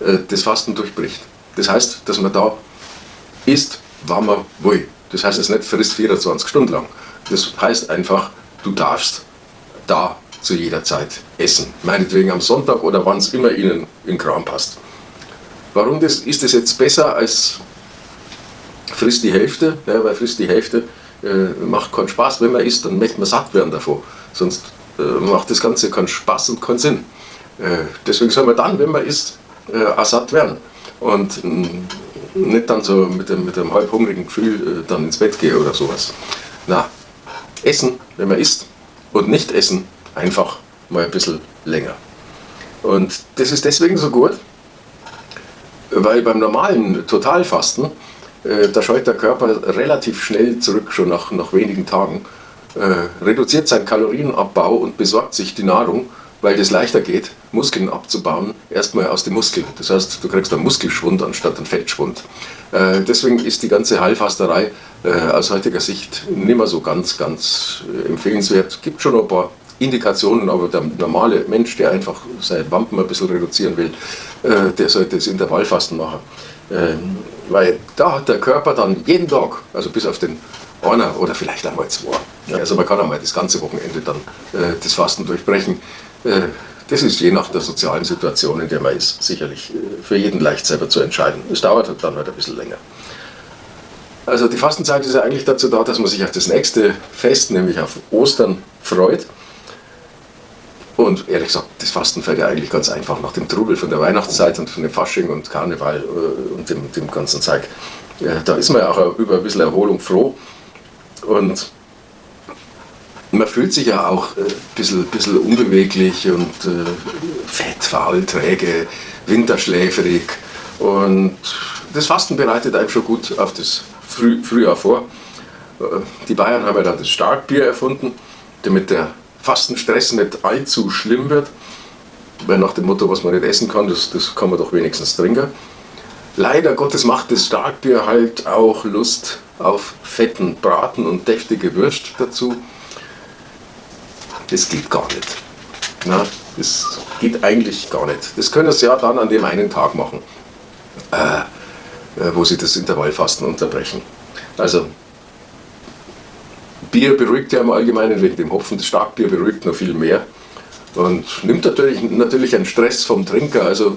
[SPEAKER 1] äh, das Fasten durchbricht. Das heißt, dass man da isst, wann man will. Das heißt, es nicht frisst 24 Stunden lang. Das heißt einfach, du darfst da zu jeder Zeit essen. Meinetwegen am Sonntag oder wann es immer Ihnen in Kram passt. Warum das, ist das jetzt besser als frisst die Hälfte? Ja, weil frisst die Hälfte äh, macht keinen Spaß, wenn man isst, dann möchte man satt werden davon. Sonst macht das Ganze keinen Spaß und keinen Sinn. Äh, deswegen soll man dann, wenn man isst, äh, satt werden. Und nicht dann so mit dem, mit dem halb hungrigen Gefühl dann ins Bett gehen oder sowas. Na, essen, wenn man isst und nicht essen, einfach mal ein bisschen länger. Und das ist deswegen so gut, weil beim normalen Totalfasten, äh, da scheut der Körper relativ schnell zurück, schon nach, nach wenigen Tagen äh, reduziert seinen Kalorienabbau und besorgt sich die Nahrung, weil das leichter geht, Muskeln abzubauen, erstmal aus den Muskeln. Das heißt, du kriegst einen Muskelschwund anstatt einen Fettschwund. Äh, deswegen ist die ganze Heilfasterei äh, aus heutiger Sicht nicht mehr so ganz, ganz äh, empfehlenswert. Es gibt schon ein paar Indikationen, aber der normale Mensch, der einfach seine Wampen ein bisschen reduzieren will, äh, der sollte das Intervallfasten machen. Ähm, weil da hat der Körper dann jeden Tag, also bis auf den einer oder vielleicht einmal zwei. Ja, also man kann einmal das ganze Wochenende dann äh, das Fasten durchbrechen. Äh, das ist je nach der sozialen Situation, in der man ist, sicherlich äh, für jeden leicht selber zu entscheiden. Es dauert halt dann halt ein bisschen länger. Also die Fastenzeit ist ja eigentlich dazu da, dass man sich auf das nächste Fest, nämlich auf Ostern, freut. Und ehrlich gesagt, das Fasten fällt ja eigentlich ganz einfach nach dem Trubel von der Weihnachtszeit und von dem Fasching und Karneval äh, und dem, dem ganzen Zeug. Da ist man ja auch über ein bisschen Erholung froh. Und man fühlt sich ja auch ein äh, bisschen, bisschen unbeweglich und äh, fett, faul, träge, winterschläferig. Und das Fasten bereitet einem schon gut auf das Früh Frühjahr vor. Äh, die Bayern haben ja dann das Starkbier erfunden, damit der Fastenstress nicht allzu schlimm wird. Weil nach dem Motto, was man nicht essen kann, das, das kann man doch wenigstens trinken. leider Gottes macht das Starkbier halt auch Lust auf fetten Braten und deftige Würst dazu. Das geht gar nicht. Na, das geht eigentlich gar nicht. Das können Sie ja dann an dem einen Tag machen, äh, äh, wo Sie das Intervallfasten unterbrechen. Also Bier beruhigt ja im Allgemeinen wegen dem Hopfen, das Starkbier beruhigt noch viel mehr und nimmt natürlich, natürlich einen Stress vom Trinker. Also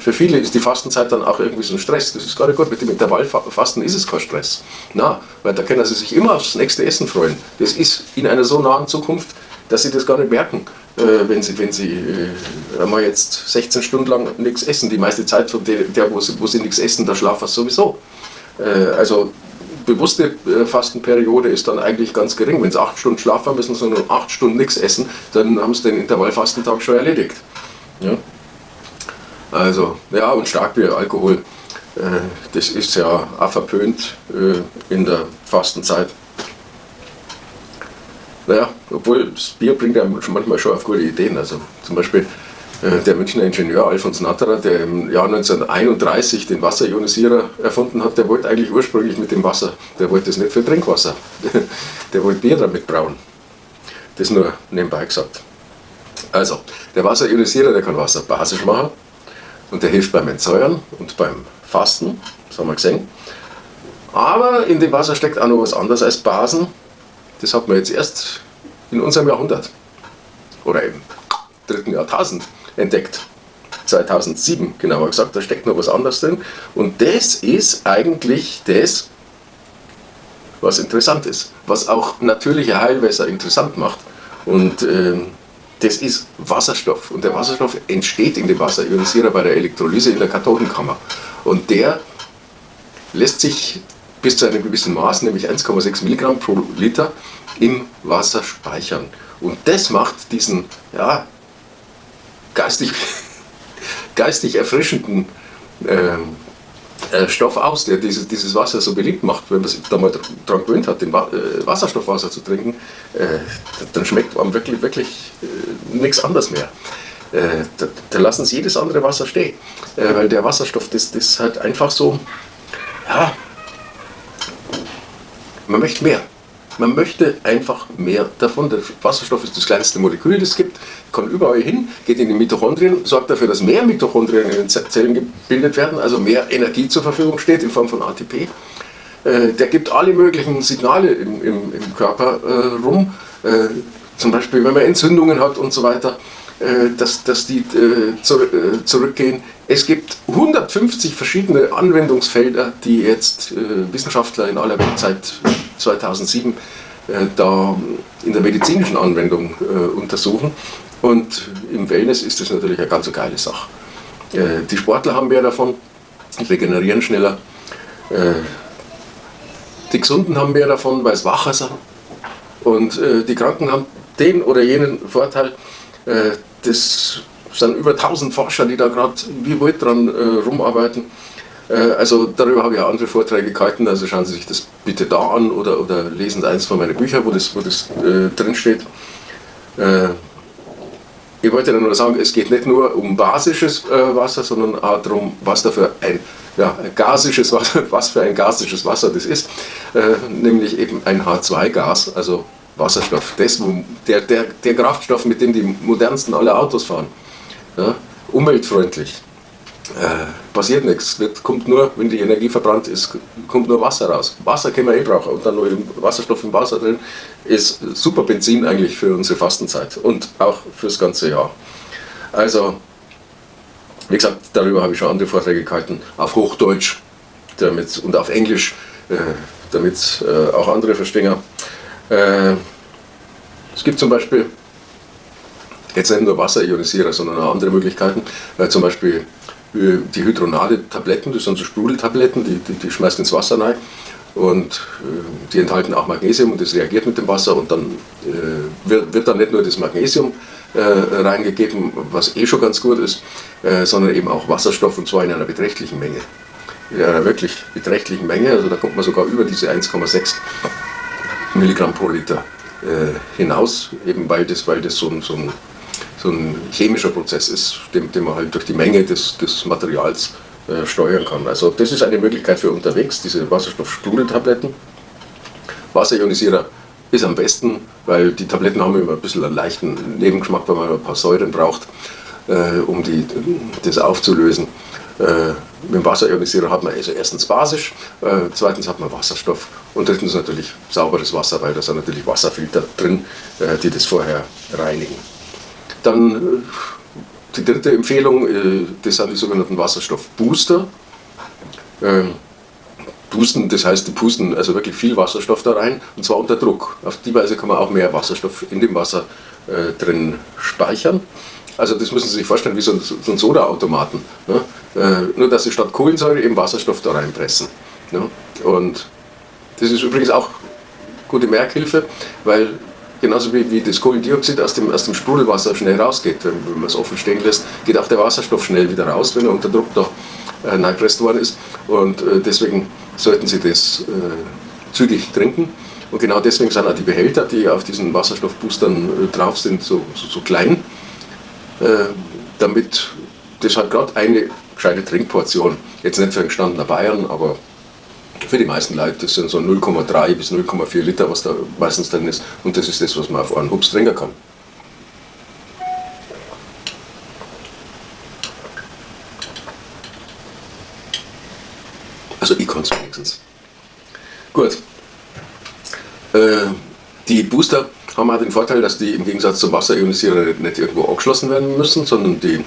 [SPEAKER 1] für viele ist die Fastenzeit dann auch irgendwie so ein Stress. Das ist gar nicht gut. Mit dem Intervallfasten ist es kein Stress. Na, weil da können sie sich immer aufs nächste Essen freuen. Das ist in einer so nahen Zukunft, dass sie das gar nicht merken, äh, wenn sie, wenn sie äh, einmal jetzt 16 Stunden lang nichts essen. Die meiste Zeit von der, der wo, sie, wo sie nichts essen, da schlafen sie sowieso. Äh, also bewusste äh, Fastenperiode ist dann eigentlich ganz gering. Wenn sie acht Stunden schlafen müssen, sondern acht Stunden nichts essen, dann haben sie den Intervallfastentag schon erledigt. Ja? Also, ja, und Starkbier, Alkohol, äh, das ist ja auch verpönt äh, in der Fastenzeit. Naja, obwohl das Bier bringt einem manchmal schon auf gute Ideen. Also zum Beispiel äh, der Münchner Ingenieur Alfons Natterer, der im Jahr 1931 den Wasserionisierer erfunden hat, der wollte eigentlich ursprünglich mit dem Wasser, der wollte es nicht für Trinkwasser, der wollte Bier damit brauen. Das nur nebenbei gesagt. Also, der Wasserionisierer, der kann Wasser basisch machen und der hilft beim Entsäuern und beim Fasten, das haben wir gesehen. Aber in dem Wasser steckt auch noch was anderes als Basen. Das hat man jetzt erst in unserem Jahrhundert oder im dritten Jahrtausend entdeckt. 2007 genauer gesagt, da steckt noch was anderes drin. Und das ist eigentlich das, was interessant ist, was auch natürliche Heilwässer interessant macht. Und äh, das ist Wasserstoff. Und der Wasserstoff entsteht in dem Wasserionisierer bei der Elektrolyse in der Kathodenkammer. Und der lässt sich bis zu einem gewissen Maß, nämlich 1,6 Milligramm pro Liter, im Wasser speichern. Und das macht diesen ja, geistig, geistig erfrischenden ähm, äh, Stoff aus, der dieses, dieses Wasser so beliebt macht. Wenn man sich da mal daran gewöhnt hat, den äh, Wasserstoffwasser zu trinken, äh, dann schmeckt man wirklich, wirklich äh, nichts anderes mehr. Äh, da, da, lassen sie jedes andere Wasser stehen, äh, weil der Wasserstoff, das, das halt einfach so, ja, man möchte mehr. Man möchte einfach mehr davon. Der Wasserstoff ist das kleinste Molekül, das es gibt, kommt überall hin, geht in die Mitochondrien, sorgt dafür, dass mehr Mitochondrien in den Zellen gebildet werden, also mehr Energie zur Verfügung steht in Form von ATP. Äh, der gibt alle möglichen Signale im, im, im Körper äh, rum, äh, zum Beispiel wenn man Entzündungen hat und so weiter, dass, dass die äh, äh, zurückgehen. Es gibt 150 verschiedene Anwendungsfelder, die jetzt Wissenschaftler in aller Welt seit 2007 da in der medizinischen Anwendung untersuchen. Und im Wellness ist das natürlich eine ganz geile Sache. Die Sportler haben mehr davon, regenerieren schneller. Die Gesunden haben mehr davon, weil es wacher sind. Und die Kranken haben den oder jenen Vorteil, das sind über 1000 Forscher, die da gerade wie wild dran äh, rumarbeiten. Äh, also darüber habe ich auch andere Vorträge gehalten, also schauen Sie sich das bitte da an oder, oder lesen Sie eins von meinen Büchern, wo das, wo das äh, drin steht. Äh, ich wollte nur sagen, es geht nicht nur um basisches äh, Wasser, sondern auch darum, was da für ein, ja, gasisches Wasser, was für ein gasisches Wasser das ist, äh, nämlich eben ein H2-Gas, also Wasserstoff. Das, der, der, der Kraftstoff, mit dem die modernsten alle Autos fahren. Ja, umweltfreundlich. Äh, passiert nichts. Wird, kommt nur, wenn die Energie verbrannt ist, kommt nur Wasser raus. Wasser können wir eh brauchen und dann nur Wasserstoff im Wasser drin ist super Benzin eigentlich für unsere Fastenzeit und auch fürs ganze Jahr. Also, wie gesagt, darüber habe ich schon andere Vorträge gehalten, auf Hochdeutsch damit, und auf Englisch, äh, damit äh, auch andere verstehen. Äh, es gibt zum Beispiel jetzt nicht nur Wasserionisierer, sondern auch andere Möglichkeiten. Äh, zum Beispiel äh, die hydronale Tabletten, das sind so Sprudeltabletten, die, die, die schmeißt ins Wasser rein und äh, die enthalten auch Magnesium und das reagiert mit dem Wasser und dann äh, wird, wird, dann nicht nur das Magnesium äh, reingegeben, was eh schon ganz gut ist, äh, sondern eben auch Wasserstoff und zwar in einer beträchtlichen Menge. In einer wirklich beträchtlichen Menge, also da kommt man sogar über diese 1,6 Milligramm pro Liter hinaus, eben weil das, weil das so ein, so ein, so ein chemischer Prozess ist, den, den man halt durch die Menge des, des Materials äh, steuern kann. Also das ist eine Möglichkeit für unterwegs, diese Wasserstoffsprudeltabletten. Wasserionisierer ist am besten, weil die Tabletten haben immer ein bisschen einen leichten Nebengeschmack, weil man ein paar Säuren braucht, äh, um die, das aufzulösen. Äh, mit dem Wasserionisierer hat man also erstens basisch, äh, zweitens hat man Wasserstoff und drittens natürlich sauberes Wasser, weil da sind natürlich Wasserfilter drin, äh, die das vorher reinigen. Dann äh, die dritte Empfehlung, äh, das sind die sogenannten Wasserstoffbooster. Ähm, Pusten, das heißt, die pusten also wirklich viel Wasserstoff da rein und zwar unter Druck. Auf die Weise kann man auch mehr Wasserstoff in dem Wasser äh, drin speichern. Also das müssen Sie sich vorstellen wie so ein, so ein Sodaautomaten. Ne? Äh, nur dass Sie statt Kohlensäure eben Wasserstoff da reinpressen. Ne? Und das ist übrigens auch gute Merkhilfe, weil genauso wie, wie das Kohlendioxid aus dem, aus dem Sprudelwasser schnell rausgeht, wenn, wenn man es offen stehen lässt, geht auch der Wasserstoff schnell wieder raus, wenn er unter Druck da äh, worden ist. Und äh, deswegen sollten Sie das äh, zügig trinken. Und genau deswegen sind auch die Behälter, die auf diesen Wasserstoffboostern äh, drauf sind, so, so, so klein, äh, damit das hat gerade eine gescheite Trinkportion, jetzt nicht für einen gestandenen Bayern, aber für die meisten Leute, das sind so 0,3 bis 0,4 Liter, was da meistens drin ist. Und das ist das, was man auf einen Hups trinken kann. Also ich kann es wenigstens. Gut. Äh, die Booster haben auch den Vorteil, dass die im Gegensatz zum Wasserionisierer nicht irgendwo angeschlossen werden müssen, sondern die,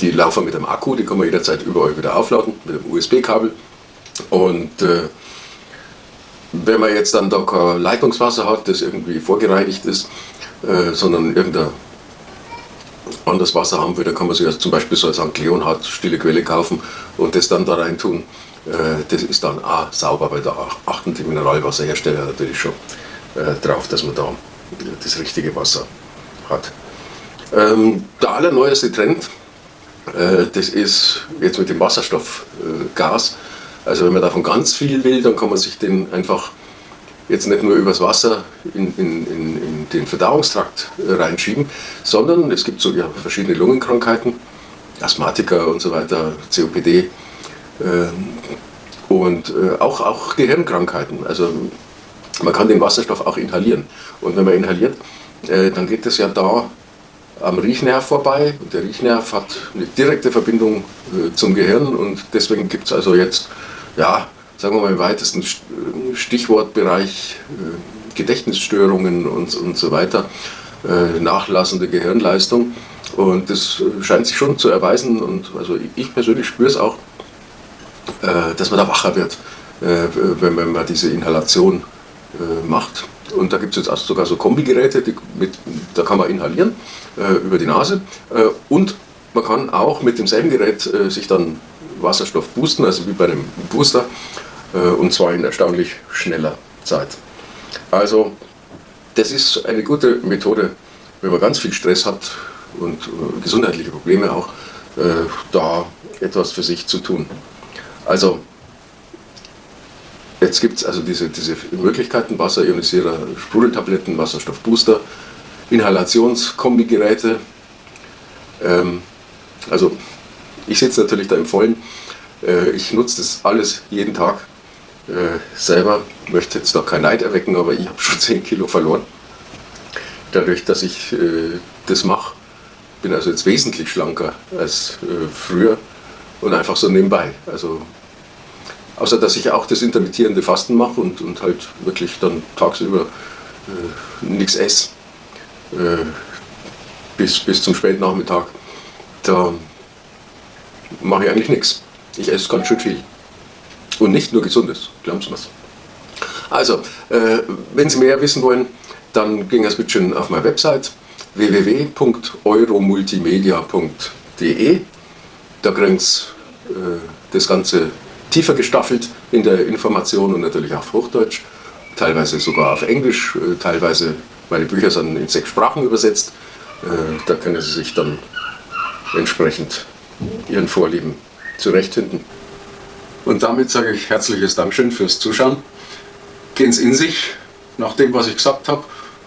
[SPEAKER 1] die laufen mit einem Akku, die kann man jederzeit überall wieder aufladen, mit einem USB-Kabel. Und äh, wenn man jetzt dann da kein Leitungswasser hat, das irgendwie vorgereinigt ist, äh, sondern irgendein anderes Wasser haben will, dann kann man sich also zum Beispiel so ein St. Leonhard stille Quelle kaufen und das dann da rein tun. Äh, das ist dann auch sauber, weil da achten die Mineralwasserhersteller natürlich schon äh, drauf, dass man da das richtige Wasser hat. Ähm, der allerneueste Trend, das ist jetzt mit dem Wasserstoffgas. Also wenn man davon ganz viel will, dann kann man sich den einfach jetzt nicht nur übers Wasser in, in, in, in den Verdauungstrakt reinschieben, sondern es gibt so ja, verschiedene Lungenkrankheiten, Asthmatiker und so weiter, COPD, und äh, auch, auch Gehirnkrankheiten. Also man kann den Wasserstoff auch inhalieren. Und wenn man inhaliert, äh, dann geht es ja da am Riechnerv vorbei. Und der Riechnerv hat eine direkte Verbindung äh, zum Gehirn und deswegen gibt es also jetzt, ja, sagen wir mal im weitesten Stichwortbereich Gedächtnisstörungen und, und so weiter, nachlassende Gehirnleistung. Und das scheint sich schon zu erweisen und also ich persönlich spüre es auch, äh, dass man da wacher wird, äh, wenn man diese Inhalation äh, macht. Und da gibt es jetzt sogar so Kombigeräte, mit, da kann man inhalieren über die Nase und man kann auch mit demselben Gerät sich dann Wasserstoff boosten, also wie bei einem Booster, und zwar in erstaunlich schneller Zeit. Also das ist eine gute Methode, wenn man ganz viel Stress hat und gesundheitliche Probleme auch, da etwas für sich zu tun. Also, jetzt gibt es also diese, diese Möglichkeiten, Wasserionisierer, Sprudeltabletten, Wasserstoffbooster, Inhalationskombigeräte. Ähm, also, ich sitze natürlich da im Vollen. Äh, ich nutze das alles jeden Tag äh, selber. Möchte jetzt noch kein Neid erwecken, aber ich habe schon 10 Kilo verloren. Dadurch, dass ich äh, das mache. Bin also jetzt wesentlich schlanker als äh, früher und einfach so nebenbei. Also Außer dass ich auch das intermittierende Fasten mache und, und halt wirklich dann tagsüber äh, nichts esse. Äh, bis, bis zum Spätnachmittag. Da mache ich eigentlich nichts. Ich esse ganz schön viel. Und nicht nur Gesundes, glauben Sie mir. Also, äh, wenn Sie mehr wissen wollen, dann gehen Sie bitte schön auf meine Website www.euromultimedia.de. Da kriegen Sie äh, das Ganze tiefer gestaffelt in der Information und natürlich auf Hochdeutsch, teilweise sogar auf Englisch, äh, teilweise meine Bücher sind in sechs Sprachen übersetzt. Äh, da können Sie sich dann entsprechend Ihren Vorlieben zurechtfinden. Und damit sage ich herzliches Dankeschön fürs Zuschauen. Gehen Sie in sich nach dem, was ich gesagt habe.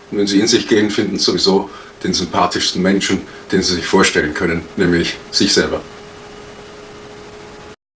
[SPEAKER 1] Und wenn Sie in sich gehen, finden Sie sowieso den sympathischsten Menschen, den Sie sich vorstellen können, nämlich sich selber.